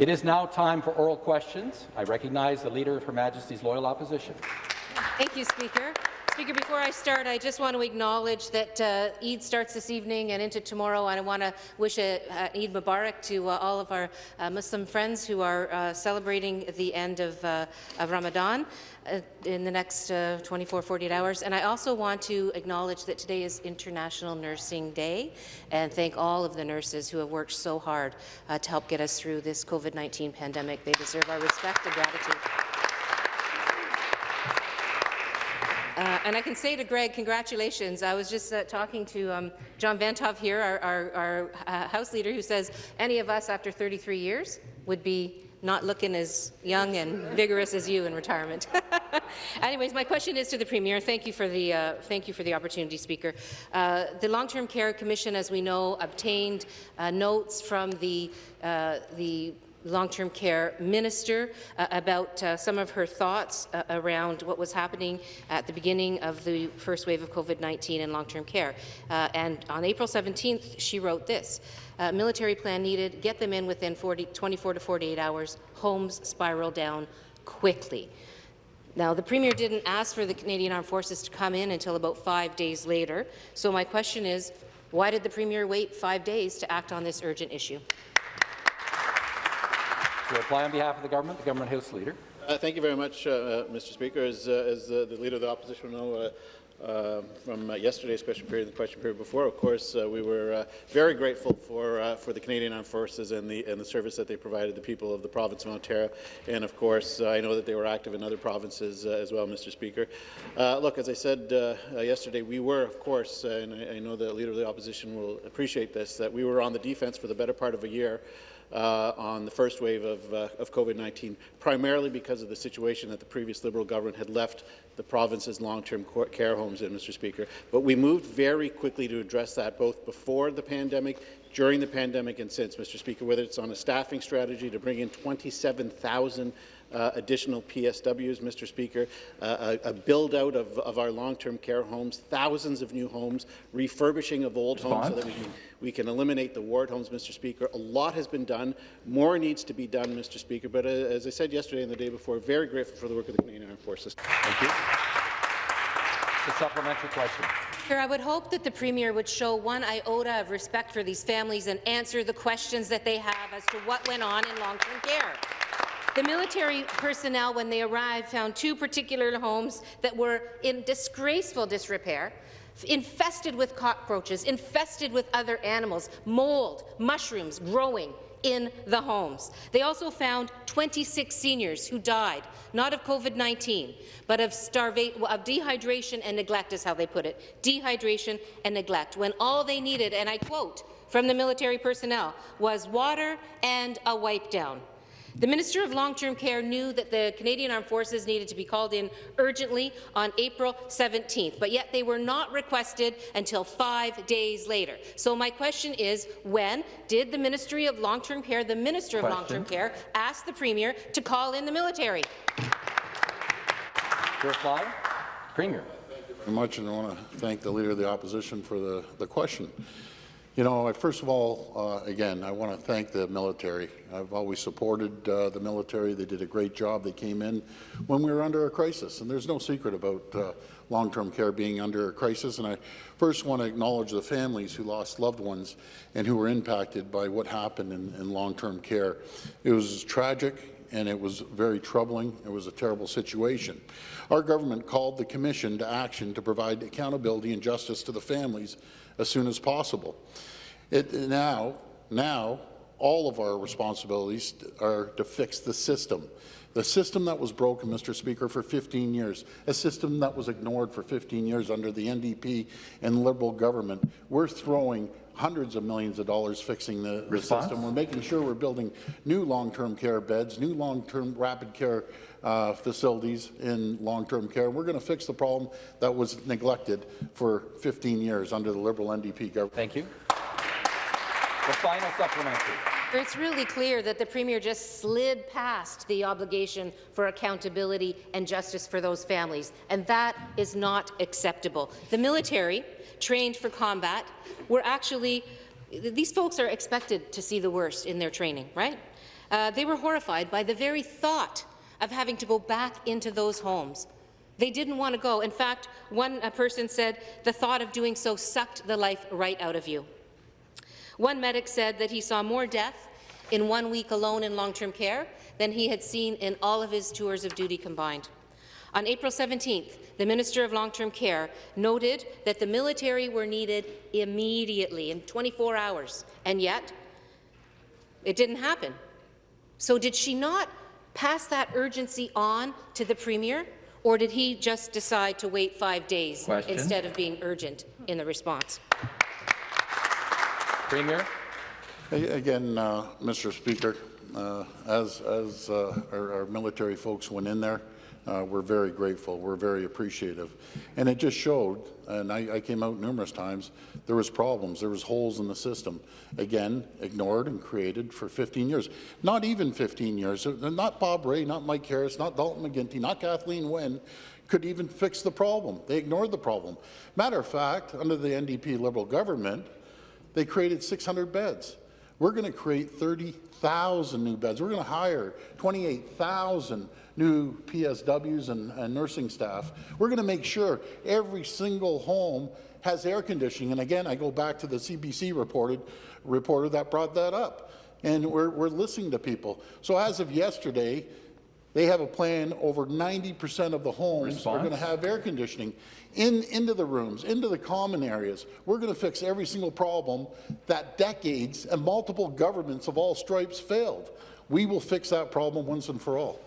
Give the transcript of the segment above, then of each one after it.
It is now time for oral questions. I recognize the Leader of Her Majesty's Loyal Opposition. Thank you, Speaker. Speaker, before I start, I just want to acknowledge that uh, Eid starts this evening and into tomorrow, and I want to wish a, uh, Eid Mubarak to uh, all of our uh, Muslim friends who are uh, celebrating the end of, uh, of Ramadan uh, in the next 24, 48 hours. And I also want to acknowledge that today is International Nursing Day, and thank all of the nurses who have worked so hard to help get us through this COVID-19 pandemic. They deserve our respect and gratitude. Uh, and I can say to Greg, congratulations. I was just uh, talking to um, John Vanthof here, our, our, our uh, House Leader, who says any of us after 33 years would be not looking as young and vigorous as you in retirement. Anyways, my question is to the Premier. Thank you for the, uh, thank you for the opportunity, Speaker. Uh, the Long-Term Care Commission, as we know, obtained uh, notes from the, the long-term care minister uh, about uh, some of her thoughts uh, around what was happening at the beginning of the first wave of COVID-19 in long-term care. Uh, and on April 17th, she wrote this, uh, military plan needed, get them in within 40, 24 to 48 hours, homes spiral down quickly. Now, the Premier didn't ask for the Canadian Armed Forces to come in until about five days later. So my question is, why did the Premier wait five days to act on this urgent issue? To reply on behalf of the government, the Government House Leader. Uh, thank you very much, uh, uh Mr. Speaker. As, uh, as the Leader of the Opposition will know, uh, from uh, yesterday's question period and the question period before, of course, we were very grateful for for the Canadian Armed Forces and the and the service that they provided the people of the province of Ontario, and of course, I know that they were active in other provinces as well, Mr. Speaker. look, as I said yesterday, we were, of course, and I, I know the Leader of the Opposition will appreciate this, that we were on the defense for the better part of a year uh, on the first wave of, uh, of COVID-19, primarily because of the situation that the previous Liberal government had left the province's long-term care homes in, Mr. Speaker. But we moved very quickly to address that, both before the pandemic, during the pandemic, and since, Mr. Speaker, whether it's on a staffing strategy to bring in 27,000 uh, additional PSWs, Mr. Speaker, uh, a, a build-out of, of, our long-term care homes, thousands of new homes, refurbishing of old Response. homes so that we can, we can eliminate the ward homes, Mr. Speaker. A lot has been done. More needs to be done, Mr. Speaker. But uh, as I said yesterday and the day before, very grateful for the work of the Canadian Armed Forces. Thank you. The supplementary question. I would hope that the Premier would show one iota of respect for these families and answer the questions that they have as to what went on in long-term care. The military personnel, when they arrived, found two particular homes that were in disgraceful disrepair, infested with cockroaches, infested with other animals, mold, mushrooms growing in the homes. They also found 26 seniors who died, not of COVID-19, but of, of dehydration and neglect is how they put it, dehydration and neglect, when all they needed, and I quote from the military personnel, was water and a wipe down. The Minister of Long-Term Care knew that the Canadian Armed Forces needed to be called in urgently on April 17th, but yet they were not requested until five days later. So my question is, when did the Ministry of Long-Term Care, the Minister of Long-Term Care, ask the Premier to call in the military? To reply, Premier. Thank you very much, and I want to thank the Leader of the Opposition for the, the question. You know, first of all, uh, again, I want to thank the military. I've always supported uh, the military. They did a great job. They came in when we were under a crisis, and there's no secret about uh, long-term care being under a crisis. And I first want to acknowledge the families who lost loved ones and who were impacted by what happened in, in long-term care. It was tragic and it was very troubling. It was a terrible situation. Our government called the Commission to action to provide accountability and justice to the families as soon as possible. It, now, now, all of our responsibilities are to fix the system. The system that was broken, Mr. Speaker, for 15 years, a system that was ignored for 15 years under the NDP and Liberal government, we're throwing hundreds of millions of dollars fixing the, the system. We're making sure we're building new long-term care beds, new long-term rapid care uh, facilities in long-term care. We're going to fix the problem that was neglected for 15 years under the Liberal NDP government. Thank you. The final supplementary. It's really clear that the Premier just slid past the obligation for accountability and justice for those families, and that is not acceptable. The military, trained for combat, were actually these folks are expected to see the worst in their training, right? Uh, they were horrified by the very thought of having to go back into those homes. They didn't want to go. In fact, one person said the thought of doing so sucked the life right out of you. One medic said that he saw more death in one week alone in long-term care than he had seen in all of his tours of duty combined. On April 17th, the Minister of Long-Term Care noted that the military were needed immediately, in 24 hours, and yet it didn't happen. So did she not pass that urgency on to the Premier, or did he just decide to wait five days Question. instead of being urgent in the response? Premier? Again, uh, Mr. Speaker, uh, as, as uh, our, our military folks went in there, uh, we're very grateful, we're very appreciative. And it just showed, and I, I came out numerous times, there was problems, there was holes in the system. Again, ignored and created for 15 years. Not even 15 years, Uh, not Bob Rae, not Mike Harris, not Dalton McGuinty, not Kathleen Wynne could even fix the problem. They ignored the problem. Matter of fact, under the NDP Liberal government, they created 600 beds. We're going to create 30,000 new beds. We're going to hire 28,000 new PSWs and, and nursing staff. We're going to make sure every single home has air conditioning. And again, I go back to the CBC reported, reporter that brought that up. And we're, we're listening to people. So as of yesterday, they have a plan, over 90% of the homes are going to have air conditioning in, into the rooms, into the common areas. We're going to fix every single problem that decades and multiple governments of all stripes failed. We will fix that problem once and for all.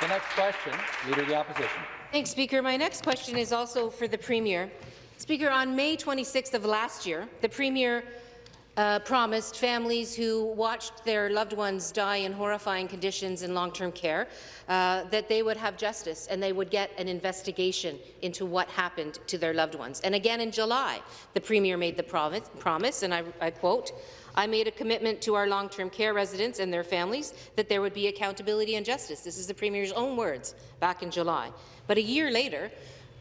The next question, Leader of the Opposition. Thanks, Speaker. My next question is also for the Premier. Speaker, on May 26th of last year, the Premier uh, promised families who watched their loved ones die in horrifying conditions in long-term care uh, that they would have justice and they would get an investigation into what happened to their loved ones. And again in July, the Premier made the promise, promise and I, I quote, I made a commitment to our long-term care residents and their families that there would be accountability and justice. This is the Premier's own words back in July. But a year later,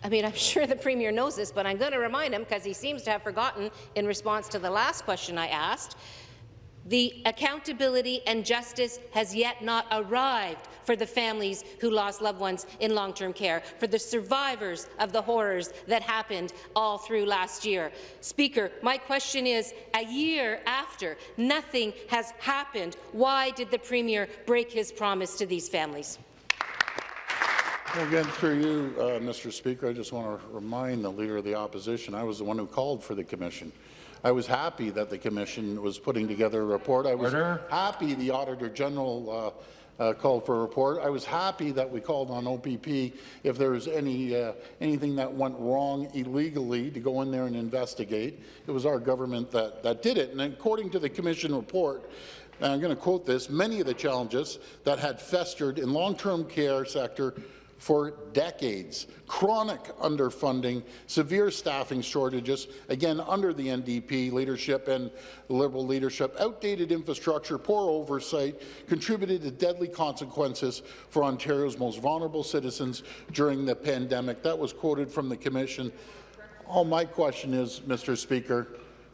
I mean, I'm sure the Premier knows this, but I'm going to remind him because he seems to have forgotten in response to the last question I asked. The accountability and justice has yet not arrived for the families who lost loved ones in long-term care, for the survivors of the horrors that happened all through last year. Speaker, my question is, a year after nothing has happened, why did the Premier break his promise to these families? Well, Again, through you, uh, Mr. Speaker, I just want to remind the Leader of the Opposition, I was the one who called for the commission. I was happy that the commission was putting together a report. I was Order. happy the Auditor General uh, uh, called for a report. I was happy that we called on OPP if there was any uh, anything that went wrong illegally to go in there and investigate. It was our government that, that did it. And according to the commission report, and I'm going to quote this, many of the challenges that had festered in long-term care sector for decades. Chronic underfunding, severe staffing shortages, again under the NDP leadership and Liberal leadership, outdated infrastructure, poor oversight contributed to deadly consequences for Ontario's most vulnerable citizens during the pandemic. That was quoted from the Commission. All my question is, Mr. Speaker,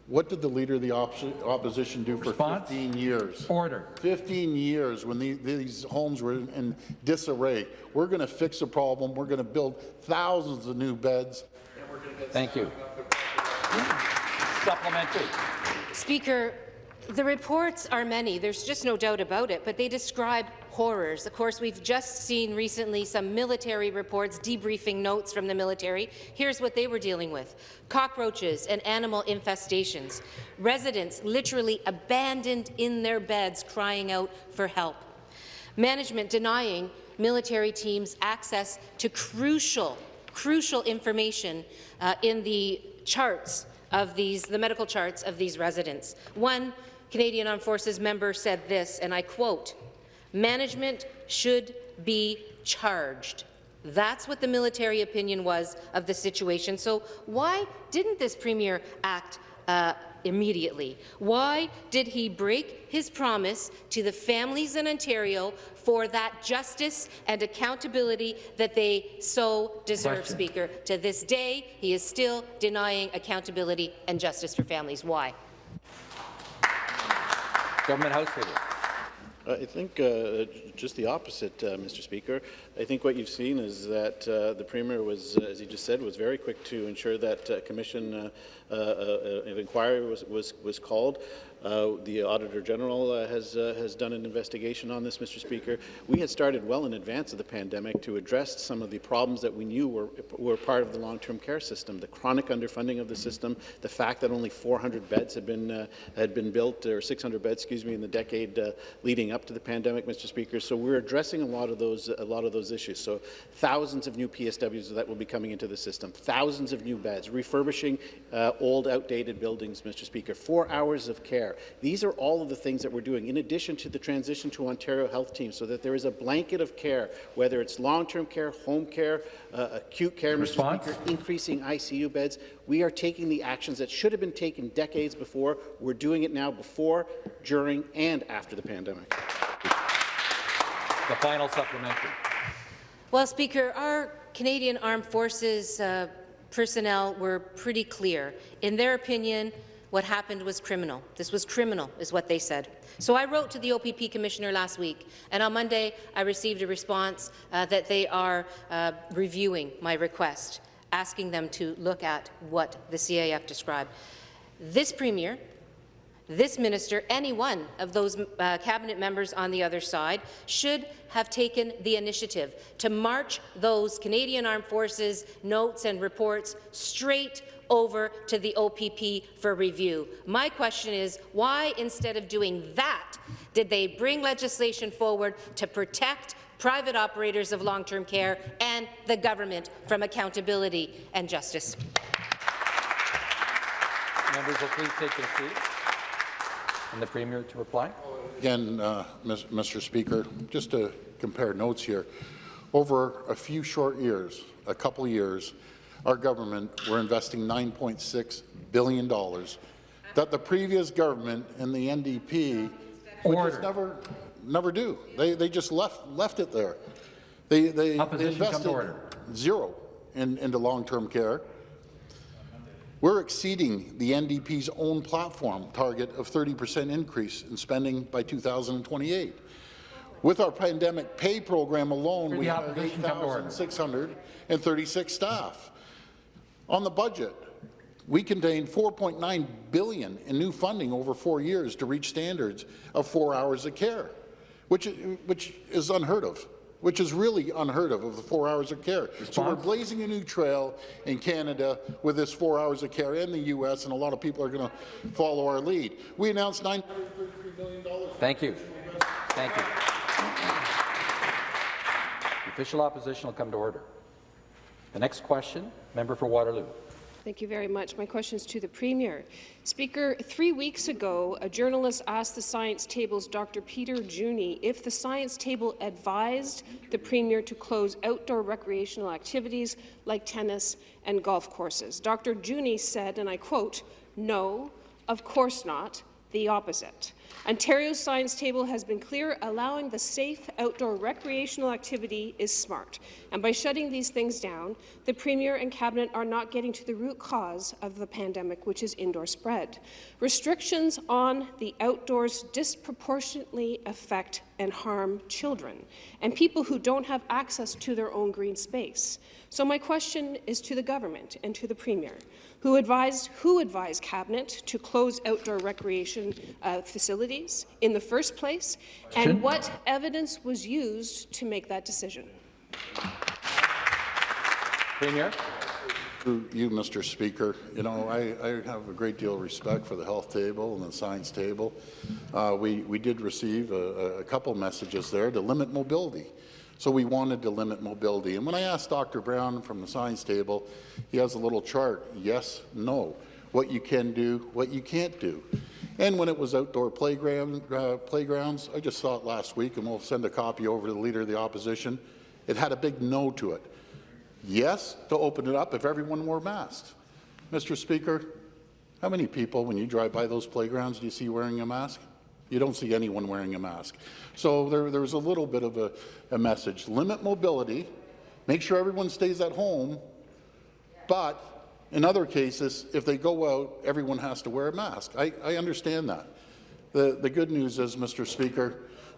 what did the Leader of the opposi- Opposition do for Response? 15 years? Order. 15 years when the, these homes were in, in disarray. We're going to fix the problem. We're going to build thousands of new beds. Thank you. Supplementary. Speaker, the reports are many, there's just no doubt about it, but they describe horrors. Of course, we've just seen recently some military reports, debriefing notes from the military. Here's what they were dealing with. Cockroaches and animal infestations. Residents literally abandoned in their beds crying out for help. Management denying military teams access to crucial, crucial information uh, in the charts of these, the medical charts of these residents. One Canadian Armed Forces member said this, and I quote, management should be charged. That's what the military opinion was of the situation. So why didn't this Premier act uh, immediately? Why did he break his promise to the families in Ontario for that justice and accountability that they so deserve, Question. Speaker? To this day, he is still denying accountability and justice for families. Why? Government House Leader. I think uh, just the opposite, uh, Mr. Speaker. I think what you've seen is that uh, the Premier was, uh, as he just said, was very quick to ensure that uh, commission uh, of inquiry was, was, was called. Uh, the Auditor General uh, has, uh, has done an investigation on this, Mr. Speaker. We had started well in advance of the pandemic to address some of the problems that we knew were, were part of the long-term care system, the chronic underfunding of the system, the fact that only 400 beds had been, had been built, or 600 beds, excuse me, in the decade leading up to the pandemic, Mr. Speaker. So we're addressing a lot of those, a lot of those issues. So thousands of new PSWs that will be coming into the system, thousands of new beds, refurbishing uh, old, outdated buildings, Mr. Speaker, four hours of care. These are all of the things that we're doing, in addition to the transition to Ontario Health Team, so that there is a blanket of care, whether it's long-term care, home care, uh, acute care, Response? Mr. Speaker, increasing ICU beds. We are taking the actions that should have been taken decades before. We're doing it now before, during, and after the pandemic. The final supplementary. Well, Speaker, our Canadian Armed Forces uh, personnel were pretty clear. In their opinion, what happened was criminal. This was criminal, is what they said. So I wrote to the OPP Commissioner last week, and on Monday I received a response uh, that they are uh, reviewing my request, asking them to look at what the CAF described. This Premier this minister, any one of those uh, cabinet members on the other side, should have taken the initiative to march those Canadian Armed Forces notes and reports straight over to the OPP for review. My question is, why, instead of doing that, did they bring legislation forward to protect private operators of long-term care and the government from accountability and justice? Members will please take their seats. And the Premier to reply. Again, uh, Mr. Speaker, just to compare notes here, over a few short years, a couple years, our government were investing $9.6 billion that the previous government and the NDP would just never, never do. They, they just left, left it there. They, they, they Opposition, come to invested order. zero in, into long-term care. We're exceeding the NDP's own platform target of 30% increase in spending by 2028. With our pandemic pay program alone, we have opposition, come to order. 8,636 staff. On the budget, we contained 4.9 billion in new funding over four years to reach standards of four hours of care, which, which is unheard of which is really unheard of, of the four hours of care. So we're blazing a new trail in Canada with this four hours of care in the U.S., and a lot of people are going to follow our lead. We announced $933 million. Thank you. Thank you. The official opposition will come to order. The next question, member for Waterloo. Thank you very much. My question is to the Premier. Speaker, three weeks ago, a journalist asked the Science Table's Dr. Peter Juni if the Science Table advised the Premier to close outdoor recreational activities like tennis and golf courses. Dr. Juni said, and I quote, no, of course not, the opposite. Ontario's science table has been clear, allowing the safe outdoor recreational activity is smart. And by shutting these things down, the Premier and Cabinet are not getting to the root cause of the pandemic, which is indoor spread. Restrictions on the outdoors disproportionately affect and harm children and people who don't have access to their own green space. So my question is to the government and to the Premier, who advised, who advised Cabinet to close outdoor recreation uh, facilities in the first place, Question. and what evidence was used to make that decision? Premier. To you, Mr. Speaker, you know, I, I have a great deal of respect for the health table and the science table. Uh, we, we did receive a, a couple messages there to limit mobility. So we wanted to limit mobility. And when I asked Dr. Brown from the science table, he has a little chart, yes, no, what you can do, what you can't do. And when it was outdoor playground, uh, playgrounds, I just saw it last week, and we'll send a copy over to the Leader of the Opposition. It had a big no to it. Yes, to open it up if everyone wore masks. Mr. Speaker, how many people, when you drive by those playgrounds, do you see wearing a mask? You don't see anyone wearing a mask. So there, there's a little bit of a, a message. Limit mobility, make sure everyone stays at home, but in other cases, if they go out, everyone has to wear a mask. I, I understand that. The, the good news is, Mr. Speaker,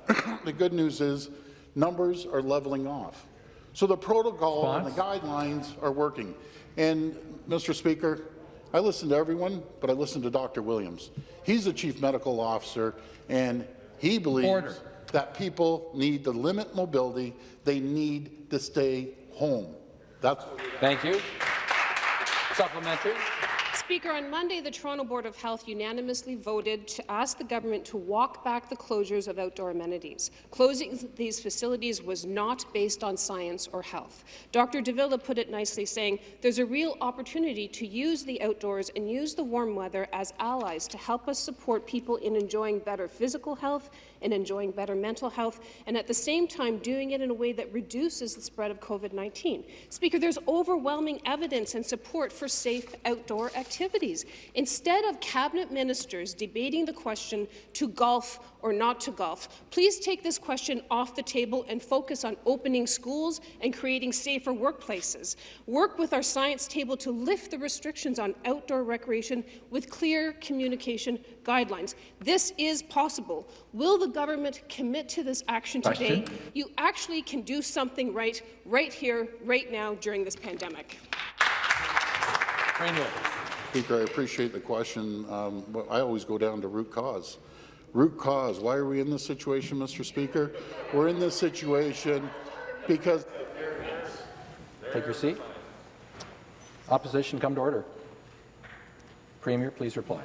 the good news is numbers are leveling off. So the protocol and the guidelines are working. And, Mr. Speaker, I listen to everyone, but I listen to Dr. Williams. He's the chief medical officer, and he believes Order. that people need to limit mobility. They need to stay home. That's Thank you. Supplementary. Speaker, on Monday, the Toronto Board of Health unanimously voted to ask the government to walk back the closures of outdoor amenities. Closing these facilities was not based on science or health. Dr. de Villa put it nicely, saying there's a real opportunity to use the outdoors and use the warm weather as allies to help us support people in enjoying better physical health and enjoying better mental health, and at the same time doing it in a way that reduces the spread of COVID-19. Speaker, there's overwhelming evidence and support for safe outdoor activities. Instead of cabinet ministers debating the question to golf or not to golf, please take this question off the table and focus on opening schools and creating safer workplaces. Work with our science table to lift the restrictions on outdoor recreation with clear communication guidelines. This is possible. Will the government commit to this action today? You actually can do something right, right here, right now, during this pandemic. Speaker, I appreciate the question, um, but I always go down to root cause. Root cause. Why are we in this situation, Mr. Speaker? We're in this situation because Take your seat. Opposition come to order. Premier, please reply.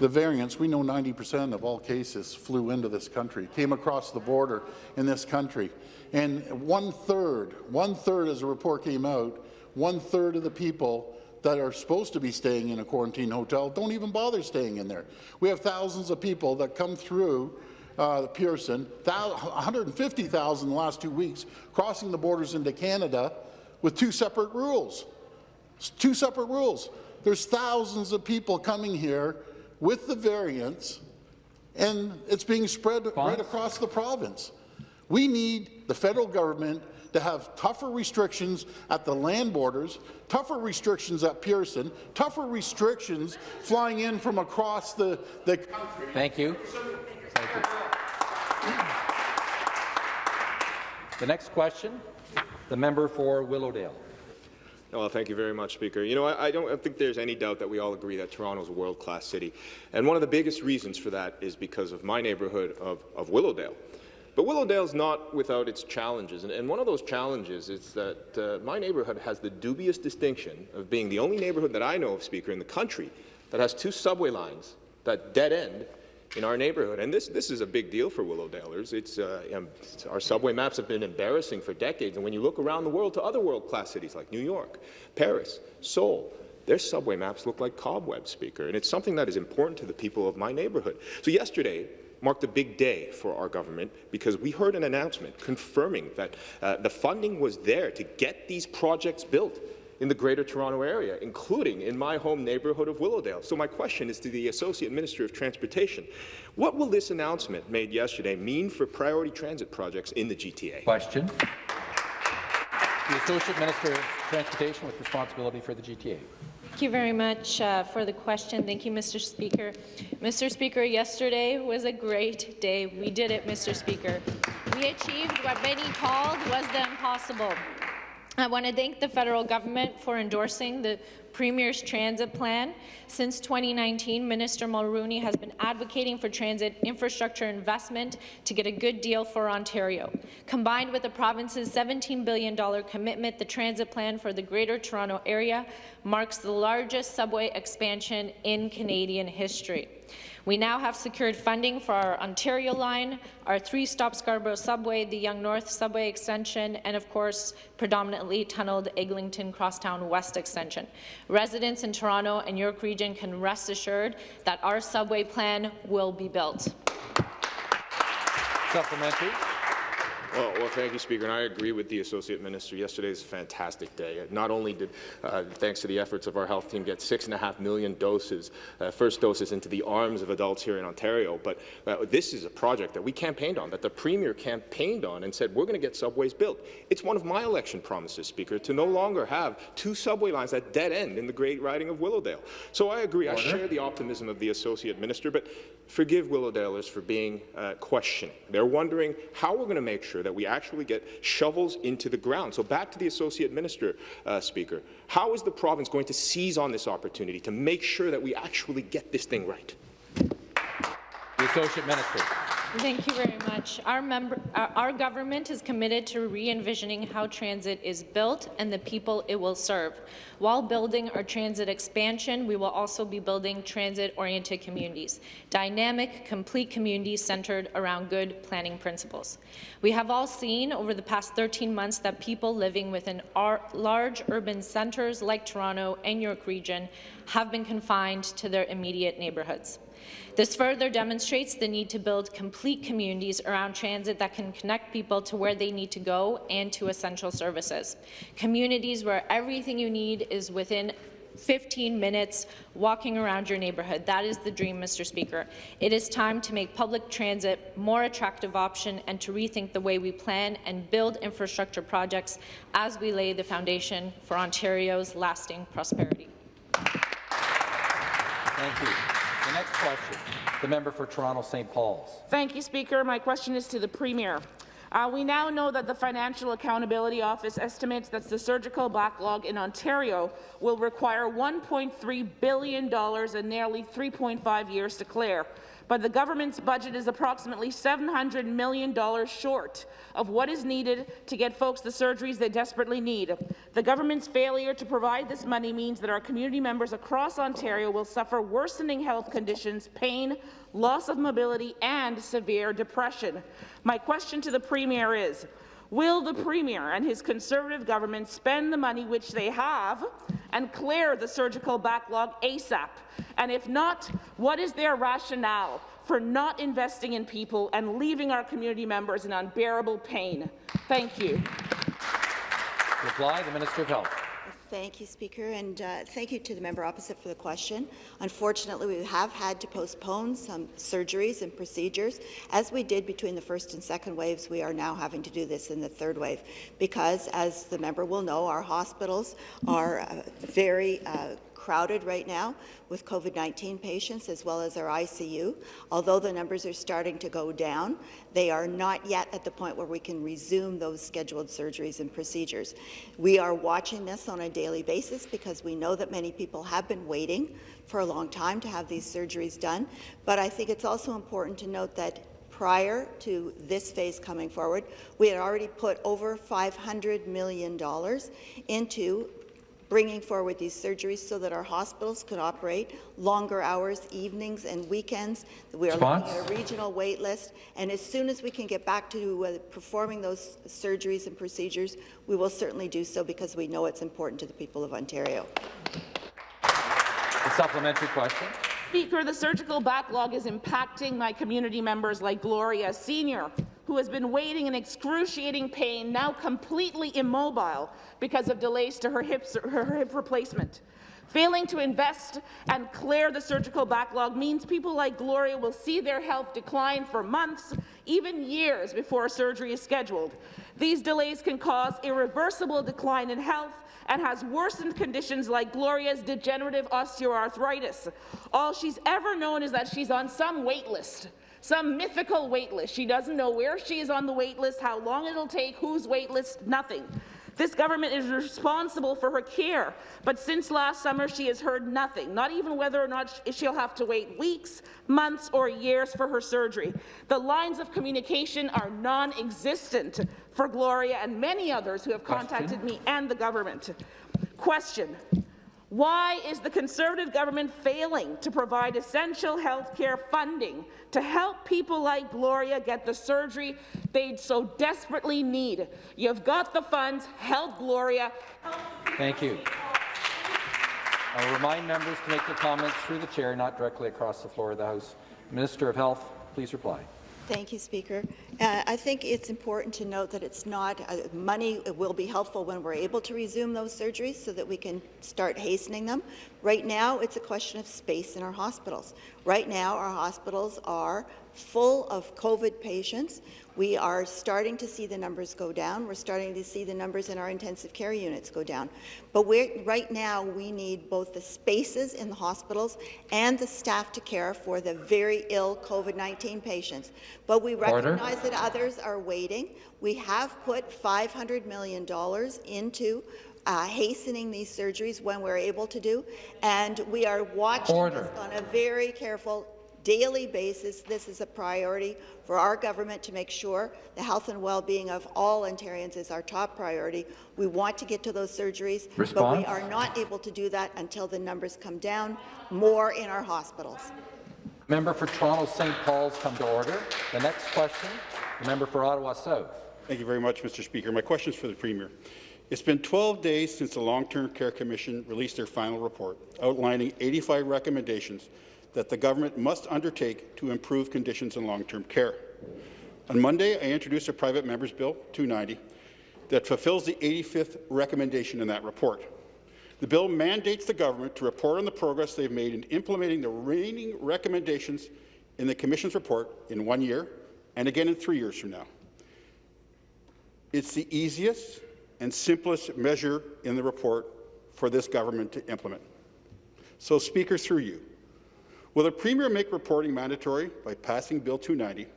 The variants, we know 90% of all cases flew into this country, came across the border in this country. And one-third, one-third as a report came out, one-third of the people that are supposed to be staying in a quarantine hotel don't even bother staying in there. We have thousands of people that come through uh, Pearson, 150,000 in the last two weeks, crossing the borders into Canada with two separate rules. It's two separate rules. There's thousands of people coming here with the variants, and it's being spread right across the province. We need the federal government to have tougher restrictions at the land borders, tougher restrictions at Pearson, tougher restrictions flying in from across the, the country. Thank you. Thank you. The next question, the member for Willowdale. Well, thank you very much, Speaker. You know, I, I don't think there's any doubt that we all agree that Toronto is a world-class city. And one of the biggest reasons for that is because of my neighbourhood of, of Willowdale. But Willowdale's not without its challenges, and, and one of those challenges is that uh, my neighbourhood has the dubious distinction of being the only neighbourhood that I know of, Speaker, in the country that has two subway lines that dead end in our neighbourhood. And this, this is a big deal for Willowdalers. It's, uh, um, it's- our subway maps have been embarrassing for decades, and when you look around the world to other world-class cities like New York, Paris, Seoul, their subway maps look like cobwebs, Speaker, and it's something that is important to the people of my neighbourhood. So yesterday marked a big day for our government because we heard an announcement confirming that uh, the funding was there to get these projects built in the Greater Toronto Area, including in my home neighbourhood of Willowdale. So my question is to the Associate Minister of Transportation. What will this announcement made yesterday mean for priority transit projects in the GTA? Question. The Associate Minister of Transportation with responsibility for the GTA. Thank you very much uh, for the question. Thank you, Mr. Speaker. Mr. Speaker, yesterday was a great day. We did it, Mr. Speaker. We achieved what many called was the impossible. I want to thank the federal government for endorsing the Premier's transit plan. Since 2019, Minister Mulroney has been advocating for transit infrastructure investment to get a good deal for Ontario. Combined with the province's $17 billion commitment, the transit plan for the Greater Toronto Area marks the largest subway expansion in Canadian history. We now have secured funding for our Ontario line, our three-stop Scarborough subway, the Yonge North subway extension, and of course, predominantly tunneled Eglinton Crosstown West extension. Residents in Toronto and York Region can rest assured that our subway plan will be built. Supplementary. Well, well, thank you, Speaker, and I agree with the Associate Minister. Yesterday is a fantastic day. Not only did, uh, thanks to the efforts of our health team, get six and a half million doses, uh, first doses into the arms of adults here in Ontario, but uh, this is a project that we campaigned on, that the Premier campaigned on and said, we're going to get subways built. It's one of my election promises, Speaker, to no longer have two subway lines at dead end in the great riding of Willowdale. So I agree. I share the optimism of the Associate Minister, but forgive Willowdalers for being uh, questioning. They're wondering how we're going to make sure that we actually get shovels into the ground. So back to the Associate Minister, uh, Speaker. How is the province going to seize on this opportunity to make sure that we actually get this thing right? The Associate Minister. Thank you very much. Our, member, our, government is committed to re-envisioning how transit is built and the people it will serve. While building our transit expansion, we will also be building transit-oriented communities, dynamic, complete communities centered around good planning principles. We have all seen over the past 13 months that people living within our large urban centres like Toronto and York Region have been confined to their immediate neighbourhoods. This further demonstrates the need to build complete communities around transit that can connect people to where they need to go and to essential services. Communities where everything you need is within 15 minutes walking around your neighbourhood. That is the dream, Mr. Speaker. It is time to make public transit more attractive option and to rethink the way we plan and build infrastructure projects as we lay the foundation for Ontario's lasting prosperity. Thank you. The next question, the member for Toronto St. Paul's. Thank you, Speaker. My question is to the Premier. Uh, we now know that the Financial Accountability Office estimates that the surgical backlog in Ontario will require $1.3 billion and nearly 3.5 years to clear but the government's budget is approximately $700 million short of what is needed to get folks the surgeries they desperately need. The government's failure to provide this money means that our community members across Ontario will suffer worsening health conditions, pain, loss of mobility and severe depression. My question to the Premier is, Will the Premier and his Conservative government spend the money which they have and clear the surgical backlog ASAP? And if not, what is their rationale for not investing in people and leaving our community members in unbearable pain? Thank you. Reply, the Minister of Health. Thank you, Speaker, and uh, thank you to the member opposite for the question. Unfortunately, we have had to postpone some surgeries and procedures. As we did between the first and second waves, we are now having to do this in the third wave because, as the member will know, our hospitals are uh, very uh, crowded right now with COVID-19 patients as well as our ICU. Although the numbers are starting to go down, they are not yet at the point where we can resume those scheduled surgeries and procedures. We are watching this on a daily basis because we know that many people have been waiting for a long time to have these surgeries done. But I think it's also important to note that prior to this phase coming forward, we had already put over $500 million into bringing forward these surgeries so that our hospitals could operate longer hours, evenings and weekends. We are Response? looking at a regional wait list, and as soon as we can get back to uh, performing those surgeries and procedures, we will certainly do so because we know it's important to the people of Ontario. The supplementary question. Speaker, the surgical backlog is impacting my community members like Gloria Senior, who has been waiting in excruciating pain, now completely immobile because of delays to her, hips, her hip replacement. Failing to invest and clear the surgical backlog means people like Gloria will see their health decline for months, even years before surgery is scheduled. These delays can cause irreversible decline in health and has worsened conditions like Gloria's degenerative osteoarthritis. All she's ever known is that she's on some wait list some mythical wait list. She doesn't know where she is on the wait list, how long it'll take, whose wait list, nothing. This government is responsible for her care, but since last summer she has heard nothing, not even whether or not she'll have to wait weeks, months or years for her surgery. The lines of communication are non-existent for Gloria and many others who have contacted Question. me and the government. Question. Why is the Conservative government failing to provide essential health care funding to help people like Gloria get the surgery they so desperately need? You've got the funds. Help Gloria. Thank you. I'll remind members to make their comments through the chair, not directly across the floor of the House. Minister of Health, please reply. Thank you, Speaker. Uh, I think it's important to note that it's not uh, money will be helpful when we're able to resume those surgeries so that we can start hastening them. Right now, it's a question of space in our hospitals. Right now, our hospitals are full of COVID patients. We are starting to see the numbers go down. We're starting to see the numbers in our intensive care units go down. But we're, right now, we need both the spaces in the hospitals and the staff to care for the very ill COVID-19 patients. But we Order. recognize that others are waiting. We have put $500 million into uh, hastening these surgeries when we're able to do, and we are watching Order. this on a very careful daily basis. This is a priority for our government to make sure the health and well-being of all Ontarians is our top priority. We want to get to those surgeries, but we are not able to do that until the numbers come down more in our hospitals. Member for Toronto St. Paul's come to order. The next question, the member for Ottawa South. Thank you very much, Mr. Speaker. My question is for the Premier. It's been 12 days since the Long-Term Care Commission released their final report, outlining 85 recommendations that the government must undertake to improve conditions in long-term care. On Monday, I introduced a private member's bill, 290, that fulfills the 85th recommendation in that report. The bill mandates the government to report on the progress they've made in implementing the remaining recommendations in the Commission's report in one year and again in three years from now. It's the easiest and simplest measure in the report for this government to implement. So, Speaker, through you, will the Premier make reporting mandatory by passing Bill 290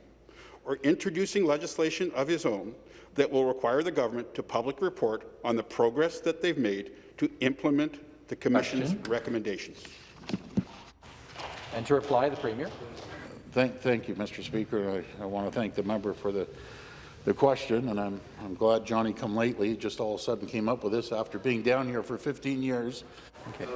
or introducing legislation of his own that will require the government to publicly report on the progress that they've made to implement the Commission's Question. recommendations? And to reply, the Premier. Thank, thank you, Mr. Speaker. I, I want to thank the member for the, the question, and I'm, I'm glad Johnny come lately, just all of a sudden came up with this after being down here for 15 years. Okay.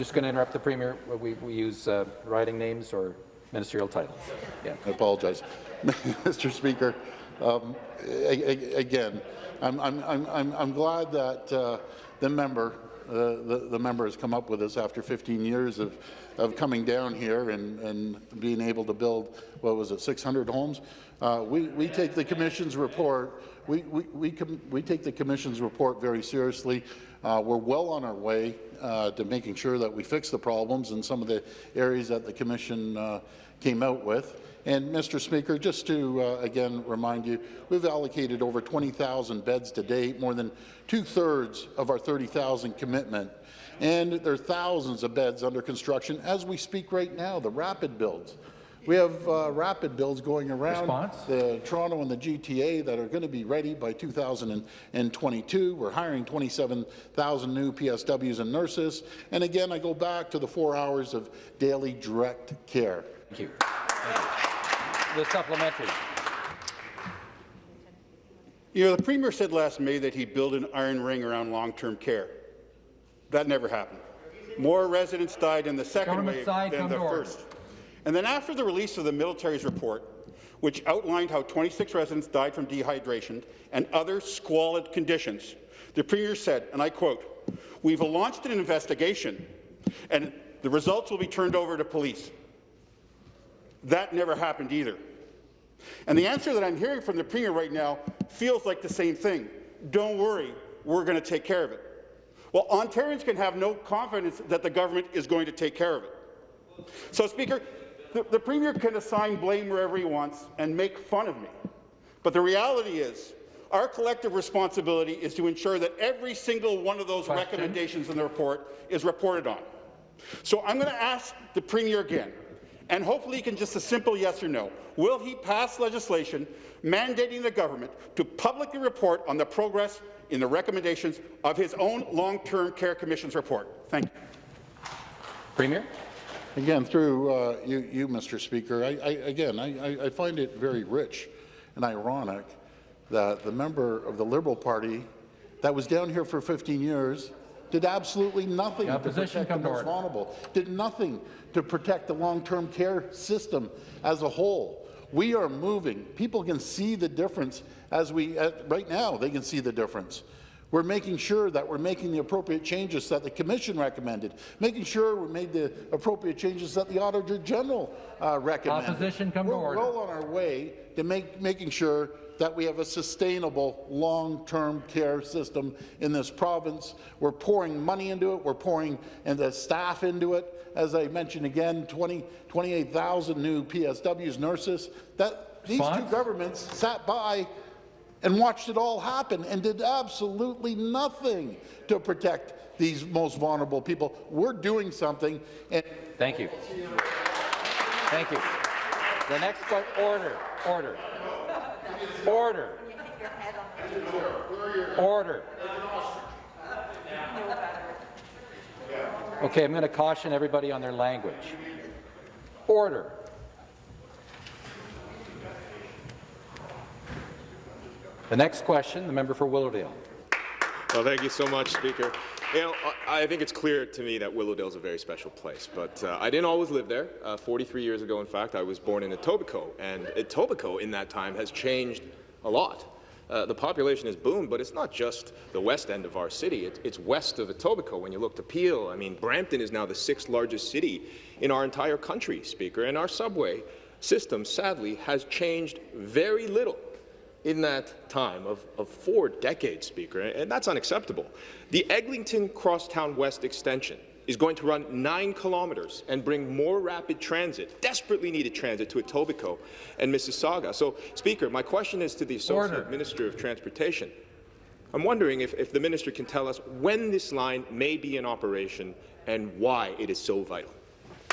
Just going to interrupt the Premier. We, we use uh, writing names or ministerial titles. Yeah. I apologize. Mr. Speaker, um, again, I'm, I'm, I'm, I'm- glad that uh, the member, uh, the, the member has come up with this after 15 years of, of coming down here and, and being able to build, what was it, 600 homes? Uh, we, we take the Commission's report, we, we, we, we take the Commission's report very seriously. Uh, we're well on our way uh, to making sure that we fix the problems in some of the areas that the Commission uh, came out with. And, Mr. Speaker, just to, uh, again, remind you, we've allocated over 20,000 beds to date, more than two-thirds of our 30,000 commitment. And there are thousands of beds under construction as we speak right now, the rapid builds. We have uh, rapid builds going around Response? the Toronto and the GTA that are going to be ready by 2022. We're hiring 27,000 new PSWs and nurses. And again, I go back to the four hours of daily direct care. Thank you. Thank you. The supplementary. You know, the Premier said last May that he'd build an iron ring around long-term care. That never happened. More residents died in the second Government wave than the first. order. And then after the release of the military's report, which outlined how 26 residents died from dehydration and other squalid conditions, the Premier said, and I quote, we've launched an investigation and the results will be turned over to police. That never happened either. And the answer that I'm hearing from the Premier right now feels like the same thing. Don't worry, we're going to take care of it. Well, Ontarians can have no confidence that the government is going to take care of it. So, Speaker, the, the Premier can assign blame wherever he wants and make fun of me. But the reality is, our collective responsibility is to ensure that every single one of those Question. recommendations in the report is reported on. So I'm going to ask the Premier again, and hopefully he can just a simple yes or no. Will he pass legislation mandating the government to publicly report on the progress in the recommendations of his own Long-Term Care Commission's report? Thank you. Premier. Again, through uh, you, you, Mr. Speaker, I, I, again, I, I- find it very rich and ironic that the member of the Liberal Party that was down here for 15 years did absolutely nothing to protect the most vulnerable, did nothing to protect the long-term care system as a whole. We are moving. People can see the difference as we, uh, right now, they can see the difference. We're making sure that we're making the appropriate changes that the Commission recommended, making sure we made the appropriate changes that the Auditor General uh, recommended. Opposition come to we're order. well on our way to make, making sure that we have a sustainable long-term care system in this province. We're pouring money into it. We're pouring and the staff into it. As I mentioned again, 20, 28,000 new PSWs, nurses. That these Response? two governments sat by and watched it all happen and did absolutely nothing to protect these most vulnerable people. We're doing something. And Thank you. Thank you. The next question, order, order, order, order. Okay, I'm going to caution everybody on their language. Order. The next question, the member for Willowdale. Well, thank you so much, Speaker. You know, I think it's clear to me that Willowdale is a very special place, but uh, I didn't always live there. Uh, 43 years ago, in fact, I was born in Etobicoke, and Etobicoke in that time has changed a lot. Uh, the population has boomed, but it's not just the west end of our city. It, it's west of Etobicoke. When you look to Peel, I mean, Brampton is now the sixth largest city in our entire country, Speaker, and our subway system, sadly, has changed very little in that time of, of four decades, Speaker, and that's unacceptable. The Eglinton Crosstown West extension is going to run nine kilometres and bring more rapid transit, desperately needed transit, to Etobicoke and Mississauga. So, Speaker, my question is to the Associate Order. Minister of Transportation. I'm wondering if, if the minister can tell us when this line may be in operation and why it is so vital.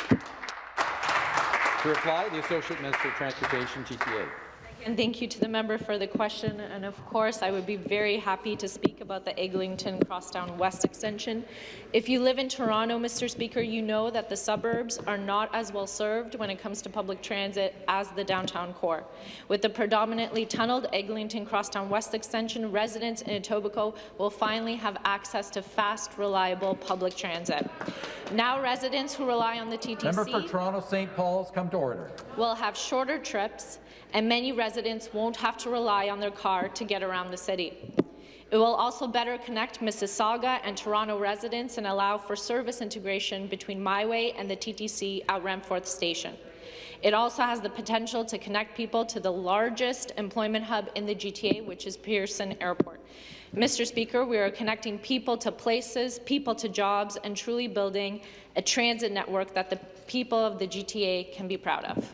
To reply, the Associate Minister of Transportation, GTA. And thank you to the member for the question. And of course, I would be very happy to speak about the Eglinton Crosstown West extension. If you live in Toronto, Mr. Speaker, you know that the suburbs are not as well served when it comes to public transit as the downtown core. With the predominantly tunneled Eglinton Crosstown West extension, residents in Etobicoke will finally have access to fast, reliable public transit. Now residents who rely on the TTC Member for Toronto St. Paul's, come to order. will have shorter trips, and many residents won't have to rely on their car to get around the city. It will also better connect Mississauga and Toronto residents and allow for service integration between MiWay and the TTC at Renforth Station. It also has the potential to connect people to the largest employment hub in the GTA, which is Pearson Airport. Mr. Speaker, we are connecting people to places, people to jobs, and truly building a transit network that the people of the GTA can be proud of.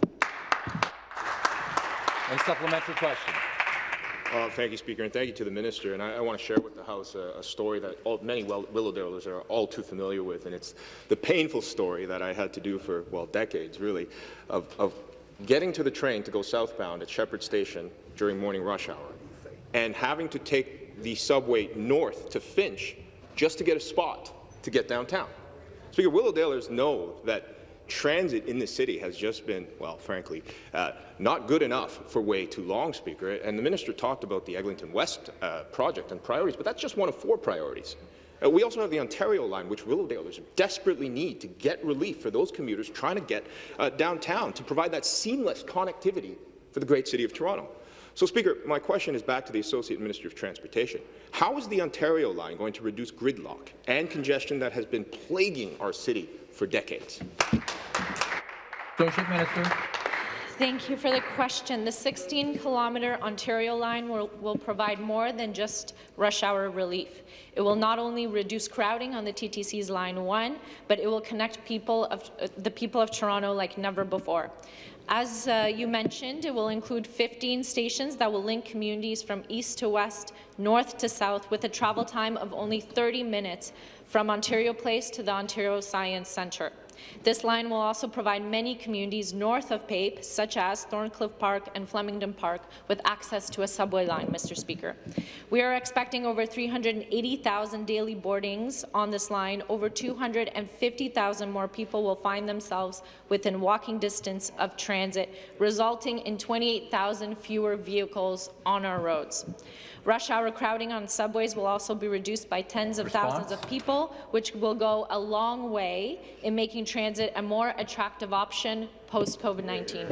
A supplementary question. Uh, thank you, Speaker, and thank you to the minister. And I, I want to share with the House a, a story that all, many well, Willowdalers are all too familiar with, and it's the painful story that I had to do for, well, decades, really, of, of getting to the train to go southbound at Sheppard Station during morning rush hour and having to take the subway north to Finch just to get a spot to get downtown. Speaker, Willowdalers know that transit in the city has just been, well, frankly, uh, not good enough for way too long, Speaker. And the minister talked about the Eglinton West uh, project and priorities, but that's just one of four priorities. Uh, we also have the Ontario line, which Willowdalers desperately need to get relief for those commuters trying to get uh, downtown to provide that seamless connectivity for the great city of Toronto. So, Speaker, my question is back to the Associate Minister of Transportation. How is the Ontario line going to reduce gridlock and congestion that has been plaguing our city for decades? Associate Minister. Thank you for the question. The 16-kilometre Ontario line will, will provide more than just rush hour relief. It will not only reduce crowding on the TTC's Line 1, but it will connect people of, uh, the people of Toronto like never before. As uh, you mentioned, it will include 15 stations that will link communities from east to west, north to south, with a travel time of only 30 minutes from Ontario Place to the Ontario Science Centre. This line will also provide many communities north of PAPE, such as Thorncliffe Park and Flemington Park, with access to a subway line, Mr. Speaker. We are expecting over 380,000 daily boardings on this line. Over 250,000 more people will find themselves within walking distance of transit, resulting in 28,000 fewer vehicles on our roads. Rush hour crowding on subways will also be reduced by tens of Response? thousands of people, which will go a long way in making transit a more attractive option post-COVID-19.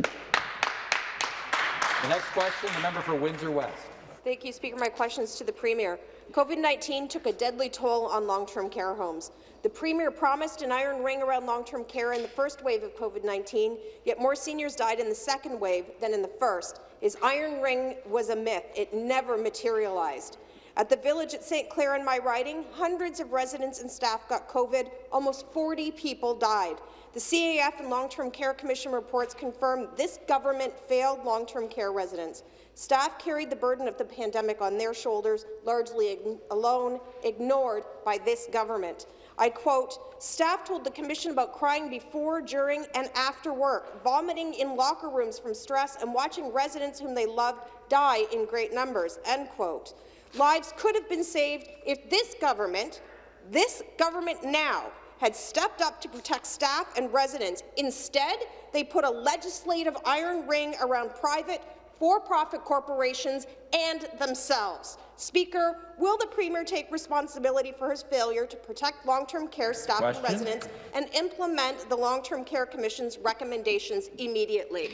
The next question, the member for Windsor West. Thank you, Speaker. My question is to the Premier. COVID-19 took a deadly toll on long-term care homes. The Premier promised an iron ring around long-term care in the first wave of COVID-19, yet more seniors died in the second wave than in the first, is Iron Ring was a myth. It never materialized. At the village at St. Clair in my riding, hundreds of residents and staff got COVID. Almost 40 people died. The CAF and Long-Term Care Commission reports confirm this government failed long-term care residents. Staff carried the burden of the pandemic on their shoulders, largely alone, ignored by this government. I quote, staff told the Commission about crying before, during and after work, vomiting in locker rooms from stress and watching residents whom they loved die in great numbers, end quote. Lives could have been saved if this government, this government now, had stepped up to protect staff and residents. Instead, they put a legislative iron ring around private, for-profit corporations and themselves. Speaker, will the Premier take responsibility for his failure to protect long-term care staff Question? and residents and implement the Long-Term Care Commission's recommendations immediately?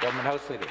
Government House Leader.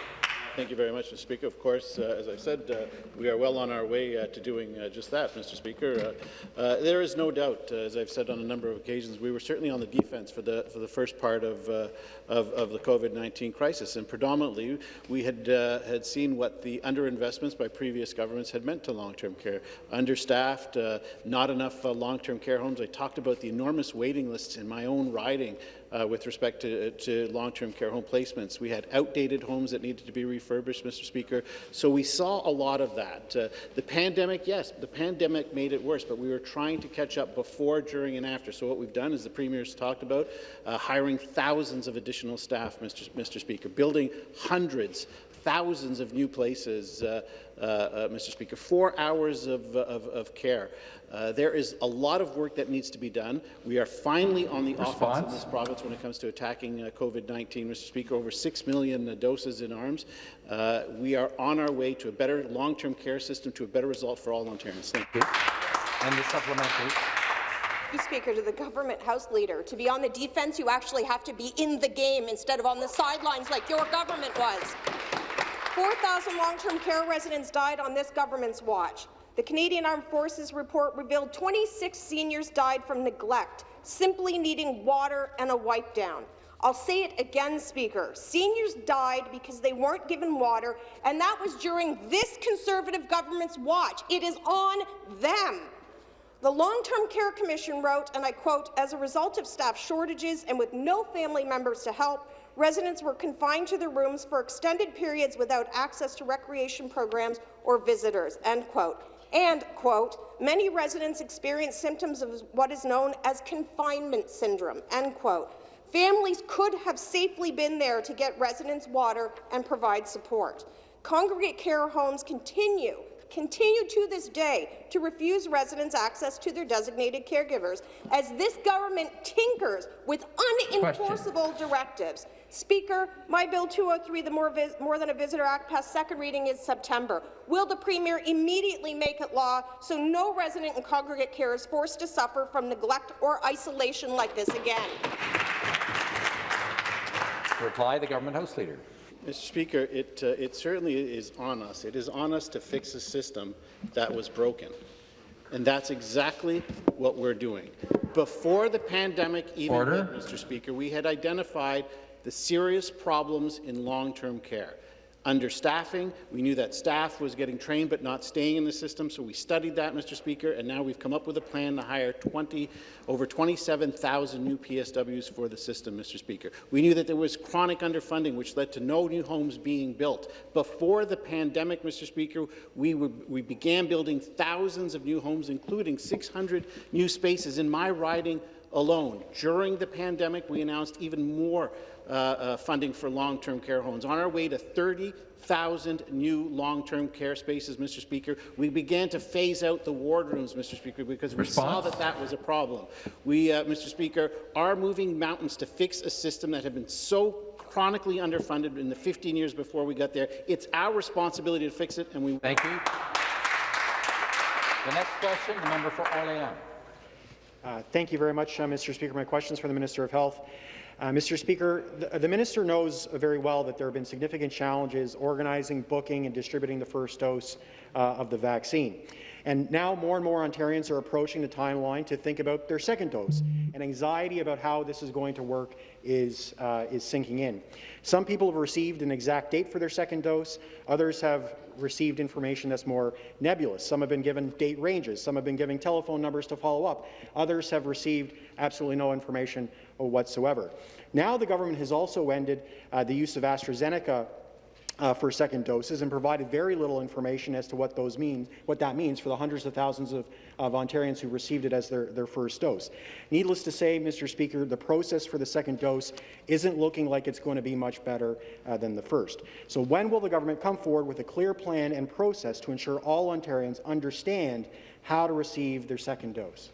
Thank you very much, Mr. Speaker. Of course, uh, as I said, uh, we are well on our way uh, to doing uh, just that, Mr. Speaker. Uh, uh, there is no doubt, as I've said on a number of occasions, we were certainly on the defense for the for the first part of of, of, the COVID-19 crisis, and predominantly we had had seen what the underinvestments by previous governments had meant to long-term care. Understaffed, not enough long-term care homes. I talked about the enormous waiting lists in my own riding uh, with respect to, to long-term care home placements. We had outdated homes that needed to be refurbished, Mr. Speaker. So we saw a lot of that. Uh, the pandemic, yes, the pandemic made it worse, but we were trying to catch up before, during, and after. So what we've done, as the Premier's talked about, uh, hiring thousands of additional staff, Mr. Mr. Speaker, building hundreds, thousands of new places, uh, uh, uh, Mr. Speaker, four hours of, of, of care. Uh, there is a lot of work that needs to be done. We are finally on the Response. offense in this province when it comes to attacking uh, COVID-19, Mr. Speaker. Over 6 million uh, doses in arms. Uh, we are on our way to a better long-term care system, to a better result for all Ontarians. Thank you. And the supplementary. Speaker, to the government House Leader. To be on the defence, you actually have to be in the game instead of on the sidelines like your government was. 4,000 long-term care residents died on this government's watch. The Canadian Armed Forces report revealed 26 seniors died from neglect, simply needing water and a wipe down. I'll say it again, Speaker. Seniors died because they weren't given water, and that was during this Conservative government's watch. It is on them. The Long-Term Care Commission wrote, and I quote, as a result of staff shortages and with no family members to help, residents were confined to their rooms for extended periods without access to recreation programs or visitors, end quote. And, quote, many residents experience symptoms of what is known as confinement syndrome, end quote. Families could have safely been there to get residents water and provide support. Congregate care homes continue continue to this day to refuse residents access to their designated caregivers as this government tinkers with unenforceable Question. directives. Speaker, my Bill 203, the More, More, Than a Visitor Act, passed second reading in September. Will the Premier immediately make it law so no resident in congregate care is forced to suffer from neglect or isolation like this again? To reply, the Government House Leader. Mr. Speaker, it, uh, it certainly is on us. It is on us to fix a system that was broken. And that's exactly what we're doing. Before the pandemic even Order. hit, Mr. Speaker, we had identified the serious problems in long-term care. Understaffing, we knew that staff was getting trained but not staying in the system, so we studied that, Mr. Speaker, and now we've come up with a plan to hire 20, over 27,000 new PSWs for the system, Mr. Speaker. We knew that there was chronic underfunding, which led to no new homes being built. Before the pandemic, Mr. Speaker, we, were, we began building thousands of new homes, including 600 new spaces in my riding alone. During the pandemic, we announced even more uh, uh, funding for long-term care homes. On our way to 30,000 new long-term care spaces, Mr. Speaker, we began to phase out the ward rooms, Mr. Speaker, because Response? we saw that that was a problem. We, uh, Mr. Speaker, are moving mountains to fix a system that had been so chronically underfunded in the 15 years before we got there. It's our responsibility to fix it, and we. Thank you. The next question, the member for Orléans. Uh, thank you very much, uh, Mr. Speaker. My question is for the Minister of Health. Uh, Mr. Speaker, the, the, minister knows very well that there have been significant challenges organizing, booking and distributing the first dose uh, of the vaccine. And now more and more Ontarians are approaching the timeline to think about their second dose, and anxiety about how this is going to work is, uh, is sinking in. Some people have received an exact date for their second dose. Others have received information that's more nebulous. Some have been given date ranges. Some have been given telephone numbers to follow up. Others have received absolutely no information whatsoever. Now the government has also ended uh, the use of AstraZeneca uh, for second doses and provided very little information as to what those mean, what that means for the hundreds of thousands of, of Ontarians who received it as their, their first dose. Needless to say, Mr. Speaker, the process for the second dose isn't looking like it's going to be much better uh, than the first. So when will the government come forward with a clear plan and process to ensure all Ontarians understand how to receive their second dose?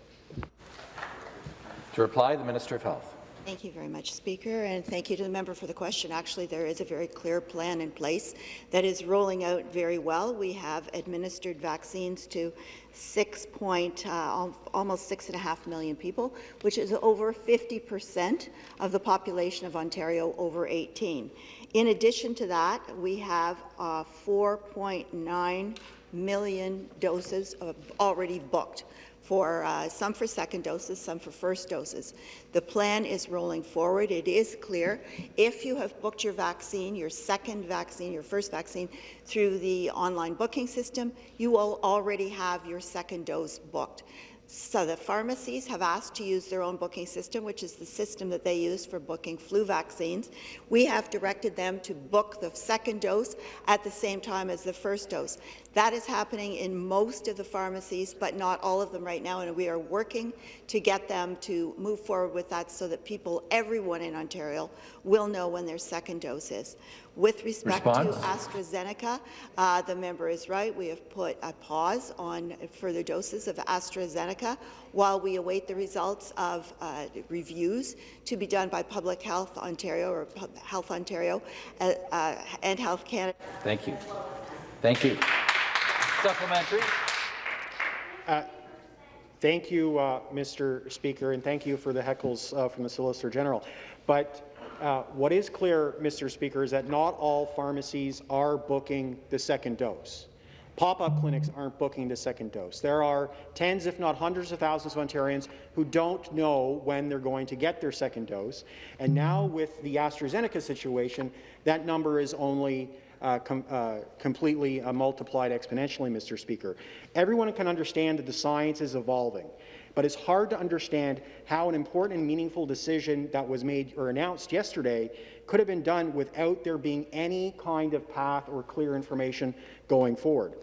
To reply, the Minister of Health. Thank you very much, Speaker, and thank you to the member for the question. Actually, there is a very clear plan in place that is rolling out very well. We have administered vaccines to six point, uh, almost six and a half million people, which is over 50 percent of the population of Ontario over 18. In addition to that, we have uh, 4.9 million doses already booked for uh, some for second doses, some for first doses. The plan is rolling forward. It is clear if you have booked your vaccine, your second vaccine, your first vaccine, through the online booking system, you will already have your second dose booked. So the pharmacies have asked to use their own booking system, which is the system that they use for booking flu vaccines. We have directed them to book the second dose at the same time as the first dose. That is happening in most of the pharmacies, but not all of them right now, and we are working to get them to move forward with that so that people, everyone in Ontario, will know when their second dose is. With respect Response? to AstraZeneca, uh, the member is right. We have put a pause on further doses of AstraZeneca while we await the results of uh, reviews to be done by Public Health Ontario or Health Ontario uh, uh, and Health Canada. Thank you. Thank you. Supplementary. Uh, thank you, uh, Mr. Speaker, and thank you for the heckles uh, from the Solicitor General. But uh, what is clear, Mr. Speaker, is that not all pharmacies are booking the second dose. Pop-up clinics aren't booking the second dose. There are tens, if not hundreds of thousands of Ontarians who don't know when they're going to get their second dose. And now with the AstraZeneca situation, that number is only com uh, completely uh, multiplied exponentially, Mr. Speaker. Everyone can understand that the science is evolving but it's hard to understand how an important and meaningful decision that was made or announced yesterday could have been done without there being any kind of path or clear information going forward.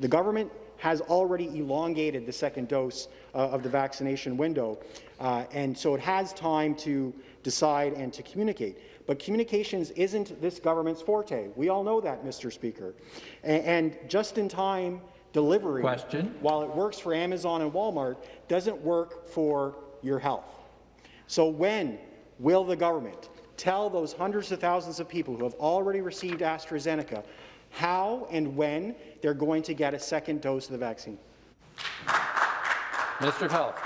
The government has already elongated the second dose uh, of the vaccination window, uh, and so it has time to decide and to communicate. But communications isn't this government's forte. We all know that, Mr. Speaker. and, and just in time delivery, Question. while it works for Amazon and Walmart, doesn't work for your health. So when will the government tell those hundreds of thousands of people who have already received AstraZeneca how and when they're going to get a second dose of the vaccine? Mr. Minister of Health.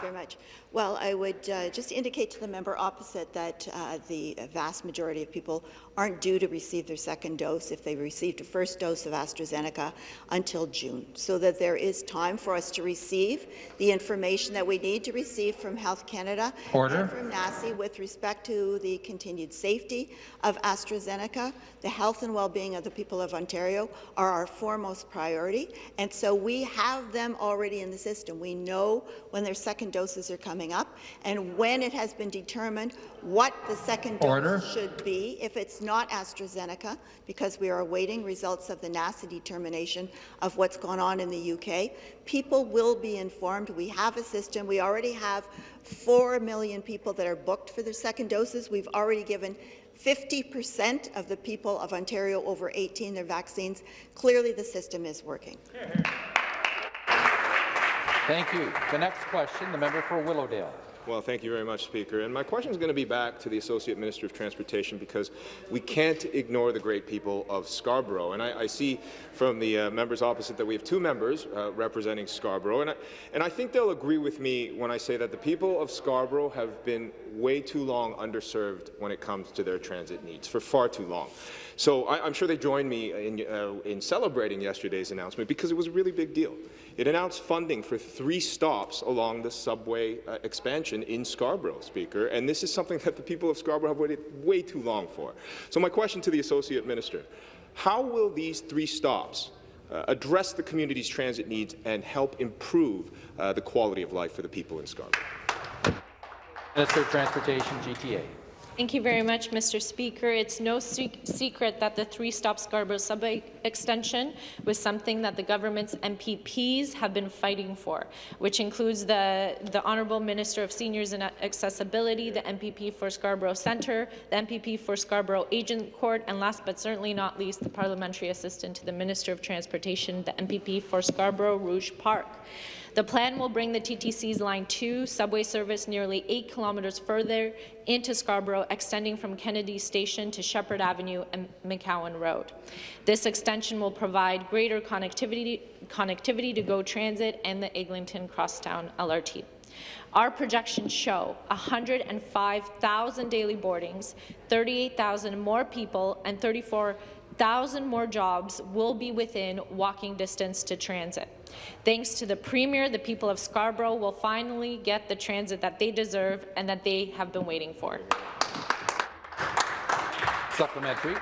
very much. Well, I would uh, just indicate to the member opposite that uh, the vast majority of people aren't due to receive their second dose if they received a first dose of AstraZeneca until June, so that there is time for us to receive the information that we need to receive from Health Canada Order. and from NACI with respect to the continued safety of AstraZeneca. The health and well-being of the people of Ontario are our foremost priority, and so we have them already in the system. We know when their second doses are coming coming up, and when it has been determined what the second Order. dose should be, if it's not AstraZeneca, because we are awaiting results of the NACI determination of what's going on in the UK, people will be informed. We have a system. We already have 4 million people that are booked for their second doses. We've already given 50% of the people of Ontario over 18 their vaccines. Clearly, the system is working. Thank you. The next question, the member for Willowdale. Well, thank you very much, Speaker. And my question is going to be back to the Associate Minister of Transportation because we can't ignore the great people of Scarborough. And I, I see from the uh, members opposite that we have two members uh, representing Scarborough. And I, and I think they'll agree with me when I say that the people of Scarborough have been way too long underserved when it comes to their transit needs, for far too long. So I, am sure they joined me in, uh, in celebrating yesterday's announcement because it was a really big deal. It announced funding for three stops along the subway uh, expansion in Scarborough, Speaker, and this is something that the people of Scarborough have waited way too long for. So my question to the Associate Minister, how will these three stops uh, address the community's transit needs and help improve uh, the quality of life for the people in Scarborough? Minister of Transportation, GTA. Thank you very much, Mr. Speaker. It's no se secret that the three-stop Scarborough subway extension was something that the government's MPPs have been fighting for, which includes the, the Honourable Minister of Seniors and Accessibility, the MPP for Scarborough Centre, the MPP for Scarborough Agincourt, and last but certainly not least, the Parliamentary Assistant to the Minister of Transportation, the MPP for Scarborough Rouge Park. The plan will bring the TTC's Line 2 subway service nearly 8 kilometres further into Scarborough, extending from Kennedy Station to Sheppard Avenue and McCowan Road. This extension will provide greater connectivity, connectivity to GO Transit and the Eglinton Crosstown LRT. Our projections show 105,000 daily boardings, 38,000 more people, and 34,000 more jobs will be within walking distance to transit. Thanks to the Premier, the people of Scarborough will finally get the transit that they deserve and that they have been waiting for. Supplementary.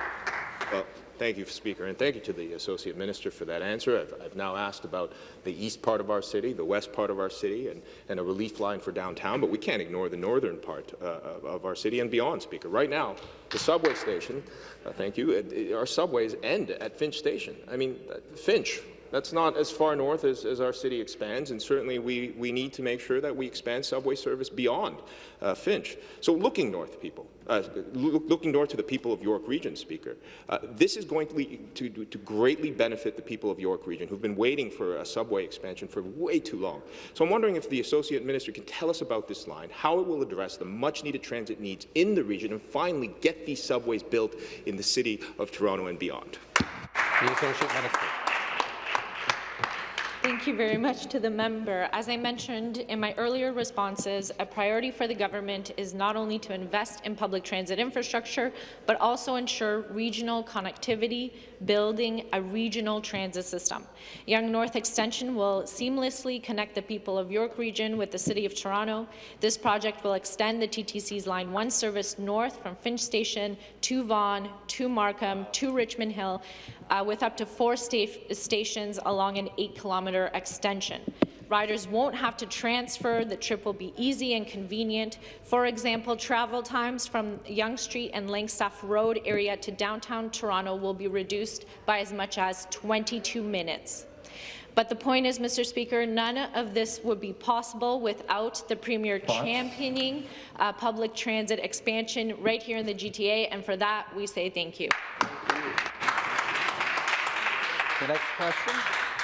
Well, thank you, Speaker, and thank you to the Associate Minister for that answer. I've, I've, now asked about the east part of our city, the west part of our city, and, and a relief line for downtown, but we can't ignore the northern part uh, of our city and beyond, Speaker. Right now, the subway station, uh, thank you, it, it, our subways end at Finch Station. I mean, uh, Finch, that's not as far north as, as, our city expands, and certainly we, we need to make sure that we expand subway service beyond uh, Finch. So looking north, people, uh, looking north to the people of York Region, Speaker, uh, this is going to, to, to, greatly benefit the people of York Region who've been waiting for a subway expansion for way too long. So I'm wondering if the Associate Minister can tell us about this line, how it will address the much-needed transit needs in the region, and finally get these subways built in the city of Toronto and beyond. The Associate Minister. Thank you very much to the member. As I mentioned in my earlier responses, a priority for the government is not only to invest in public transit infrastructure, but also ensure regional connectivity, building a regional transit system. Yonge North Extension will seamlessly connect the people of York Region with the City of Toronto. This project will extend the TTC's Line 1 service north from Finch Station to Vaughan, to Markham, to Richmond Hill, uh, with up to four sta stations along an 8-kilometre extension. Riders won't have to transfer. The trip will be easy and convenient. For example, travel times from Yonge Street and Langstaff Road area to downtown Toronto will be reduced by as much as 22 minutes. But the point is, Mr. Speaker, none of this would be possible without the Premier championing uh, public transit expansion right here in the GTA, and for that, we say thank you. The next question,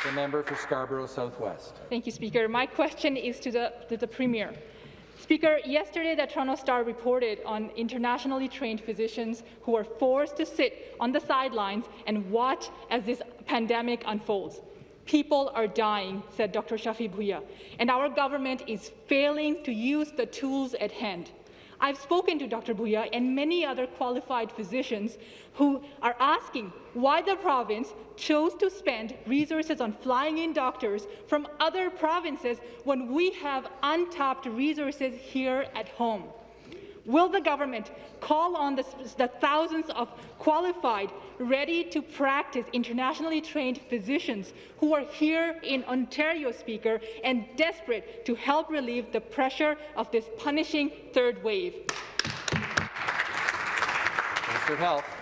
the member for Scarborough Southwest. Thank you, Speaker. My question is to the, to the Premier. Speaker, yesterday the Toronto Star reported on internationally trained physicians who are forced to sit on the sidelines and watch as this pandemic unfolds. People are dying, said Dr. Shafi Bhuiya, and our government is failing to use the tools at hand. I've spoken to Dr. Bhuiya and many other qualified physicians who are asking why the province chose to spend resources on flying in doctors from other provinces when we have untapped resources here at home. Will the government call on the, the, thousands of qualified, ready-to-practice, internationally trained physicians who are here in Ontario, Speaker, and desperate to help relieve the pressure of this punishing third wave? Health.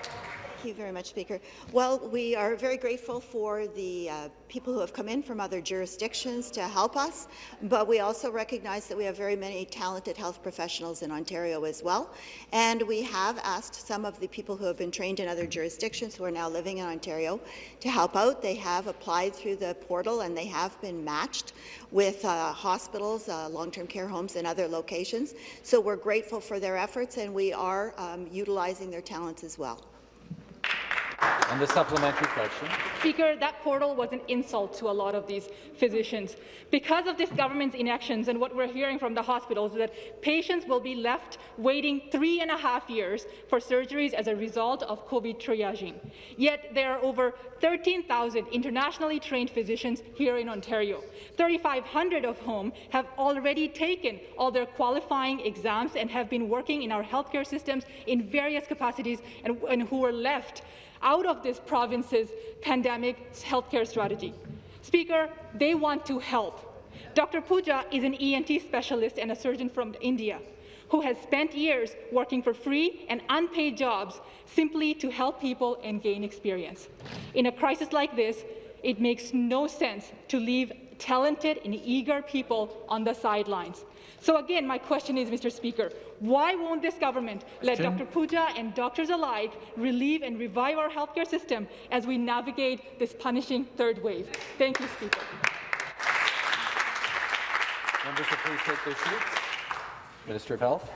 Thank you very much, Speaker. Well, we are very grateful for the uh, people who have come in from other jurisdictions to help us, but we also recognize that we have very many talented health professionals in Ontario as well, and we have asked some of the people who have been trained in other jurisdictions who are now living in Ontario to help out. They have applied through the portal and they have been matched with uh, hospitals, uh, long-term care homes, and other locations. So we're grateful for their efforts, and we are um, utilizing their talents as well. And the supplementary question. Speaker, that portal was an insult to a lot of these physicians. Because of this government's inactions and what we're hearing from the hospitals is that patients will be left waiting three and a half years for surgeries as a result of COVID triaging. Yet there are over 13,000 internationally trained physicians here in Ontario, 3,500 of whom have already taken all their qualifying exams and have been working in our healthcare systems in various capacities and, and who were left out of this province's pandemic healthcare strategy. Speaker, they want to help. Dr. Puja is an ENT specialist and a surgeon from India who has spent years working for free and unpaid jobs simply to help people and gain experience. In a crisis like this, it makes no sense to leave talented and eager people on the sidelines. So again, my question is, Mr. Speaker, why won't this government let Dr. Puja and doctors alike relieve and revive our healthcare system as we navigate this punishing third wave? Thank you, Speaker. Members will please take their seats. Minister of Health.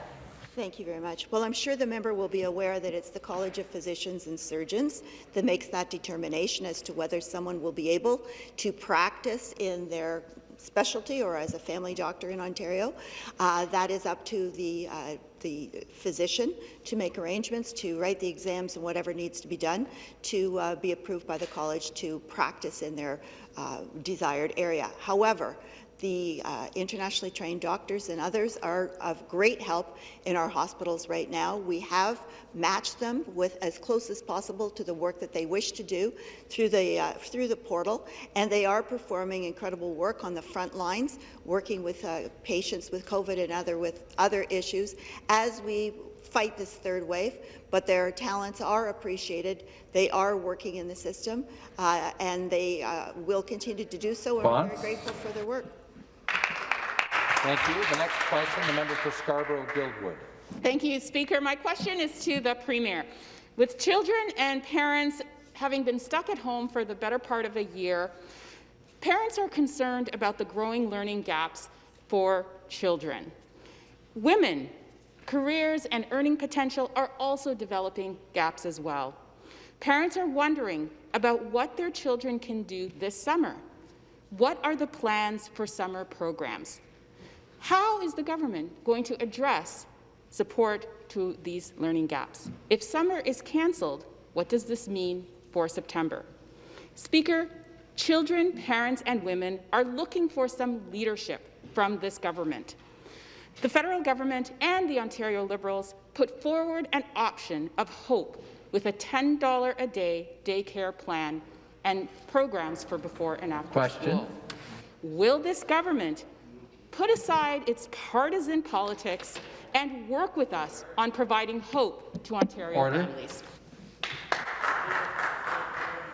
Thank you very much. Well, I'm sure the member will be aware that it's the College of Physicians and Surgeons that makes that determination as to whether someone will be able to practice in their specialty or as a family doctor in Ontario. Uh, that is up to the, uh, the physician to make arrangements, to write the exams and whatever needs to be done to uh, be approved by the college to practice in their uh, desired area. However, the uh, internationally trained doctors and others are of great help in our hospitals right now. We have matched them with as close as possible to the work that they wish to do through the, uh, through the portal, and they are performing incredible work on the front lines, working with uh, patients with COVID and other, with other issues as we fight this third wave, but their talents are appreciated. They are working in the system, uh, and they uh, will continue to do so, and we're very grateful for their work. Thank you. The next question, the member for Scarborough-Guildwood. Thank you, Speaker. My question is to the Premier. With children and parents having been stuck at home for the better part of a year, parents are concerned about the growing learning gaps for children. Women, careers and earning potential are also developing gaps as well. Parents are wondering about what their children can do this summer. What are the plans for summer programs? How is the government going to address support to these learning gaps? If summer is cancelled, what does this mean for September? Speaker, children, parents and women are looking for some leadership from this government. The federal government and the Ontario Liberals put forward an option of hope with a $10 a day daycare plan and programs for before and after Question. school. Will this government put aside its partisan politics and work with us on providing hope to Ontario Order. families.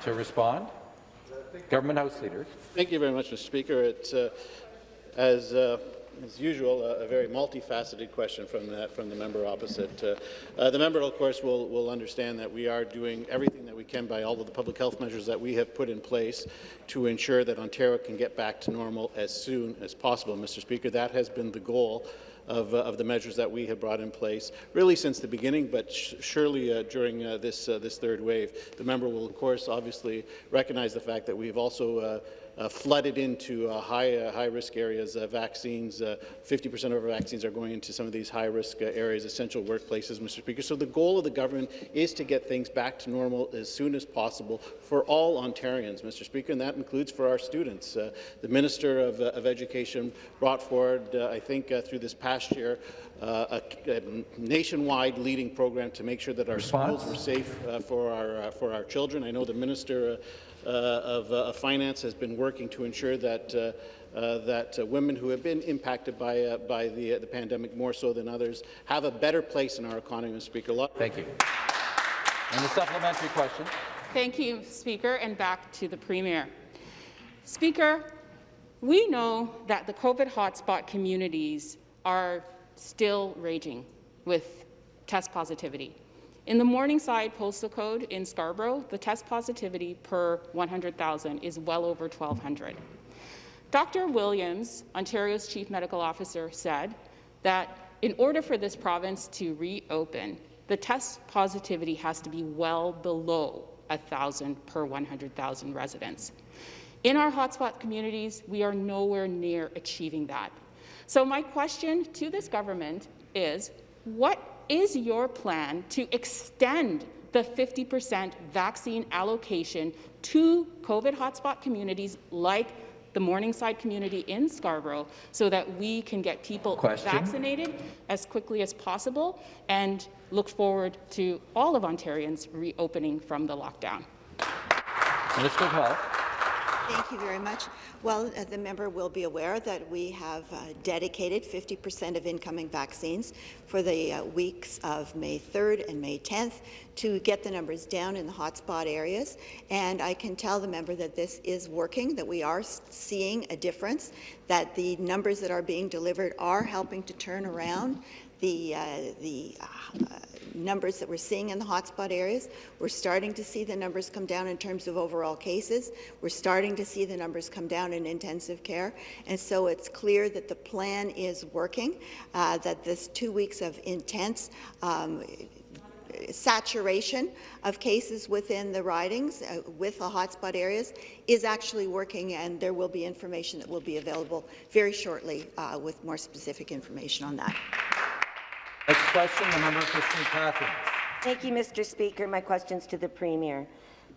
To respond, Government House Leader. Thank you very much, Mr. Speaker. It's, uh, as, uh, as usual, a, a, very multifaceted question from, that, from the member opposite. Uh, uh, the member, of course, will, will understand that we are doing everything that we can by all of the public health measures that we have put in place to ensure that Ontario can get back to normal as soon as possible. Mr. Speaker, that has been the goal of, uh, of, the measures that we have brought in place, really since the beginning, but surely uh, during uh, this, uh, this third wave. The member will, of course, obviously recognize the fact that we've also uh, flooded into uh, high, uh, high risk areas. Uh, vaccines, 50% of our vaccines are going into some of these high risk areas, essential workplaces, Mr. Speaker. So the goal of the government is to get things back to normal as soon as possible for all Ontarians, Mr. Speaker, and that includes for our students. the Minister of, of, Education brought forward, I think, through this past year, uh, a, a, nationwide leading program to make sure that our Response? schools were safe uh, for our uh, for our children. I know the minister uh, Uh, of, uh, of, Finance has been working to ensure that uh, uh that uh, women who have been impacted by by the the pandemic more so than others have a better place in our economy. Mr. Speaker, thank you. And the supplementary question. Thank you, Speaker, and back to the Premier. Speaker, we know that the COVID hotspot communities are still raging with test positivity. In the Morningside postal code in Scarborough, the test positivity per 100,000 is well over 1,200. Dr. Williams, Ontario's Chief Medical Officer, said that in order for this province to reopen, the test positivity has to be well below 1,000 per 100,000 residents. In our hotspot communities, we are nowhere near achieving that. So my question to this government is, what is your plan to extend the 50% vaccine allocation to COVID hotspot communities like the Morningside community in Scarborough so that we can get people Question. vaccinated as quickly as possible and look forward to all of Ontarians reopening from the lockdown. Minister of Health. Thank you very much. Well, uh, the member will be aware that we have uh, dedicated 50% of incoming vaccines for the uh, weeks of May 3rd and May 10th to get the numbers down in the hotspot areas. And I can tell the member that this is working, that we are seeing a difference, that the numbers that are being delivered are helping to turn around the, uh, the uh, numbers that we're seeing in the hotspot areas. We're starting to see the numbers come down in terms of overall cases. We're starting to see the numbers come down in intensive care. And so it's clear that the plan is working, uh, that this two weeks of intense um, saturation of cases within the ridings uh, with the hotspot areas is actually working, and there will be information that will be available very shortly uh, with more specific information on that. Next question, the member for St. Catharines. Thank you, Mr. Speaker. My question's to the Premier.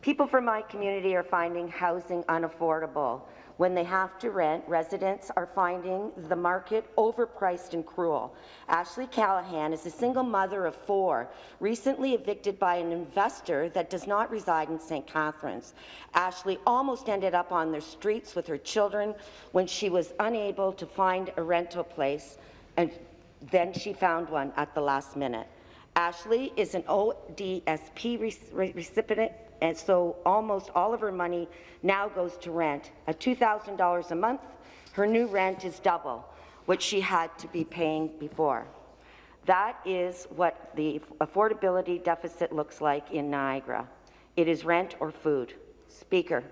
People from my community are finding housing unaffordable. When they have to rent, residents are finding the market overpriced and cruel. Ashley Callahan is a single mother of four, recently evicted by an investor that does not reside in St. Catharines. Ashley almost ended up on the streets with her children when she was unable to find a rental place and then she found one at the last minute. Ashley is an ODSP re recipient, and so almost all of her money now goes to rent. At $2,000 a month, her new rent is double what she had to be paying before. That is what the affordability deficit looks like in Niagara. It is rent or food. Speaker,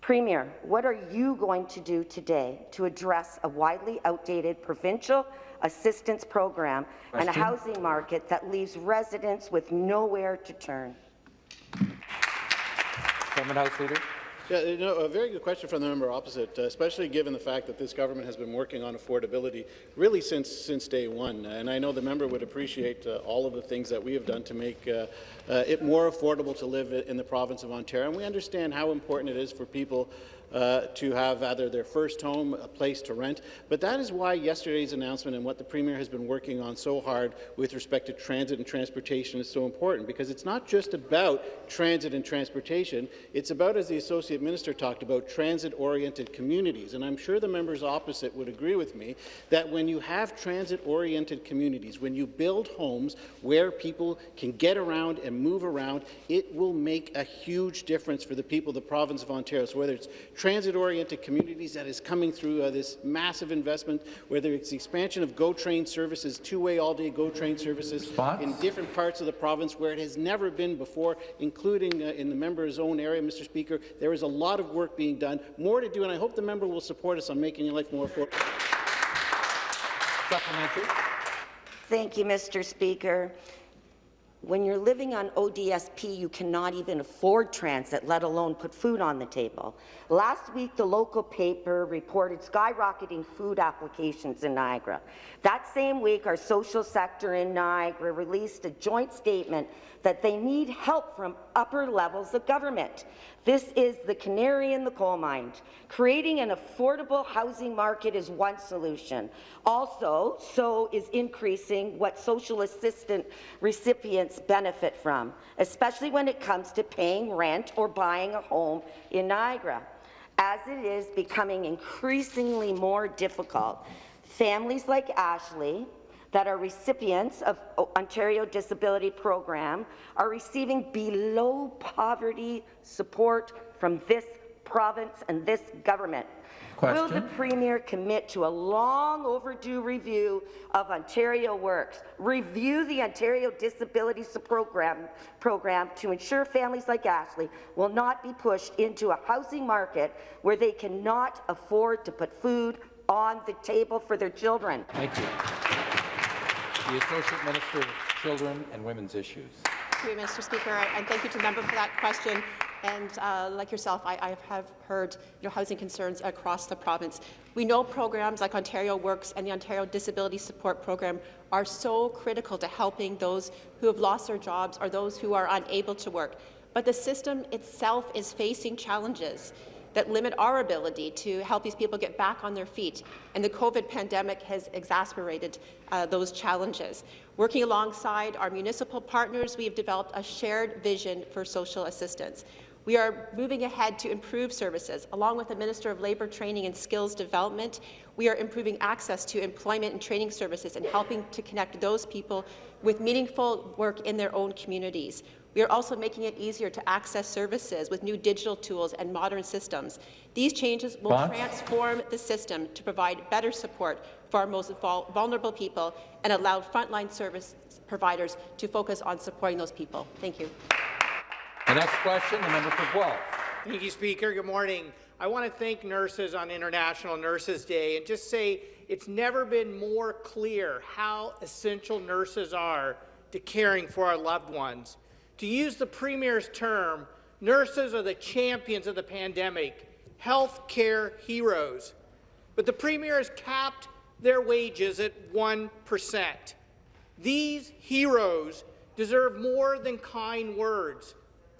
Premier, what are you going to do today to address a widely outdated provincial assistance program Question. and a housing market that leaves residents with nowhere to turn. Government House Leader. Yeah, you know, a very good question from the member opposite, uh, especially given the fact that this government has been working on affordability really since since day one. And I know the member would appreciate uh, all of the things that we have done to make uh, uh it more affordable to live in the province of Ontario. And we understand how important it is for people uh, to have either their first home, a place to rent. But that is why yesterday's announcement and what the Premier has been working on so hard with respect to transit and transportation is so important, because it's not just about transit and transportation, it's about, as the Associate Minister talked about, transit-oriented communities. And I'm sure the members opposite would agree with me that when you have transit-oriented communities, when you build homes where people can get around and move around, it will make a huge difference for the people of the province of Ontario. So whether it's transit-oriented communities that is coming through uh, this massive investment, whether it's the expansion of GO Train services, two-way all-day GO Train services Response? in different parts of the province where it has never been before, including uh, in the member's own area, Mr. Speaker. There is a lot of work being done, more to do, and I hope the member will support us on making your life more affordable. Supplementary. Thank you, Mr. Speaker. When you're living on ODSP, you cannot even afford transit, let alone put food on the table. Last week, the local paper reported skyrocketing food applications in Niagara. That same week, our social sector in Niagara released a joint statement that they need help from upper levels of government. This is the canary in the coal mine. Creating an affordable housing market is one solution. Also, so is increasing what social assistance recipients benefit from, especially when it comes to paying rent or buying a home in Niagara. As it is becoming increasingly more difficult, families like Ashley that are recipients of Ontario Disability Program are receiving below poverty support from this province and this government. Will the Premier commit to a long overdue review of Ontario Works, review the Ontario Disability Program, program to ensure families like Ashley will not be pushed into a housing market where they cannot afford to put food on the table for their children? Thank you. The Associate Minister of Children and Women's Issues. Thank you, Mr. Speaker, and thank you to the member for that question. And uh, like yourself, I, I, have heard you know, housing concerns across the province. We know programs like Ontario Works and the Ontario Disability Support Program are so critical to helping those who have lost their jobs or those who are unable to work. But the system itself is facing challenges that limit our ability to help these people get back on their feet. And the COVID pandemic has exacerbated uh, those challenges. Working alongside our municipal partners, we have developed a shared vision for social assistance. We are moving ahead to improve services. Along with the Minister of Labour Training and Skills Development, we are improving access to employment and training services and helping to connect those people with meaningful work in their own communities. We are also making it easier to access services with new digital tools and modern systems. These changes will transform the system to provide better support for our most vulnerable people and allow frontline service providers to focus on supporting those people. Thank you. The next question, the member for Guelph. Thank you, Speaker. Good morning. I want to thank nurses on International Nurses Day and just say it's never been more clear how essential nurses are to caring for our loved ones. To use the Premier's term, nurses are the champions of the pandemic, health care heroes. But the Premier has capped their wages at 1%. These heroes deserve more than kind words.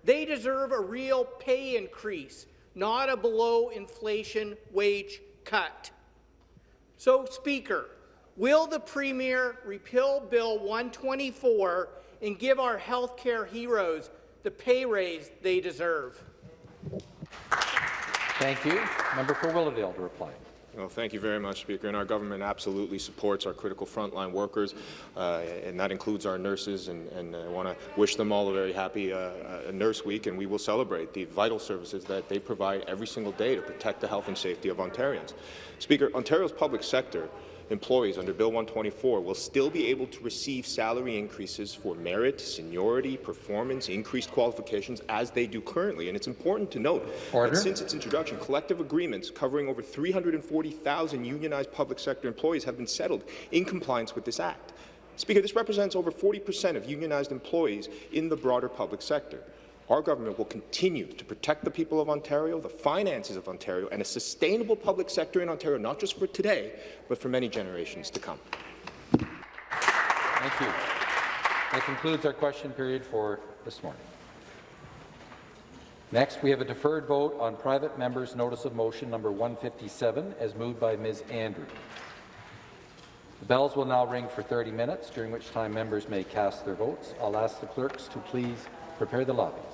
They deserve a real pay increase, not a below-inflation wage cut. So, Speaker, will the Premier repeal Bill 124 and give our healthcare heroes the pay raise they deserve. Thank you. Member for Willowdale to reply. Well, thank you very much, Speaker. And our government absolutely supports our critical frontline workers, uh, and that includes our nurses. And, and I want to wish them all a very happy uh, uh, Nurse Week, and we will celebrate the vital services that they provide every single day to protect the health and safety of Ontarians. Speaker, Ontario's public sector employees under Bill 124 will still be able to receive salary increases for merit, seniority, performance, increased qualifications as they do currently. And it's important to note Order. that since its introduction, collective agreements covering over 340,000 unionized public sector employees have been settled in compliance with this Act. Speaker, this represents over 40 percent of unionized employees in the broader public sector. Our government will continue to protect the people of Ontario, the finances of Ontario, and a sustainable public sector in Ontario, not just for today, but for many generations to come. Thank you. That concludes our question period for this morning. Next, we have a deferred vote on private member's notice of motion number 157, as moved by Ms. Andrew. The bells will now ring for 30 minutes, during which time members may cast their votes. I'll ask the clerks to please prepare the lobbies.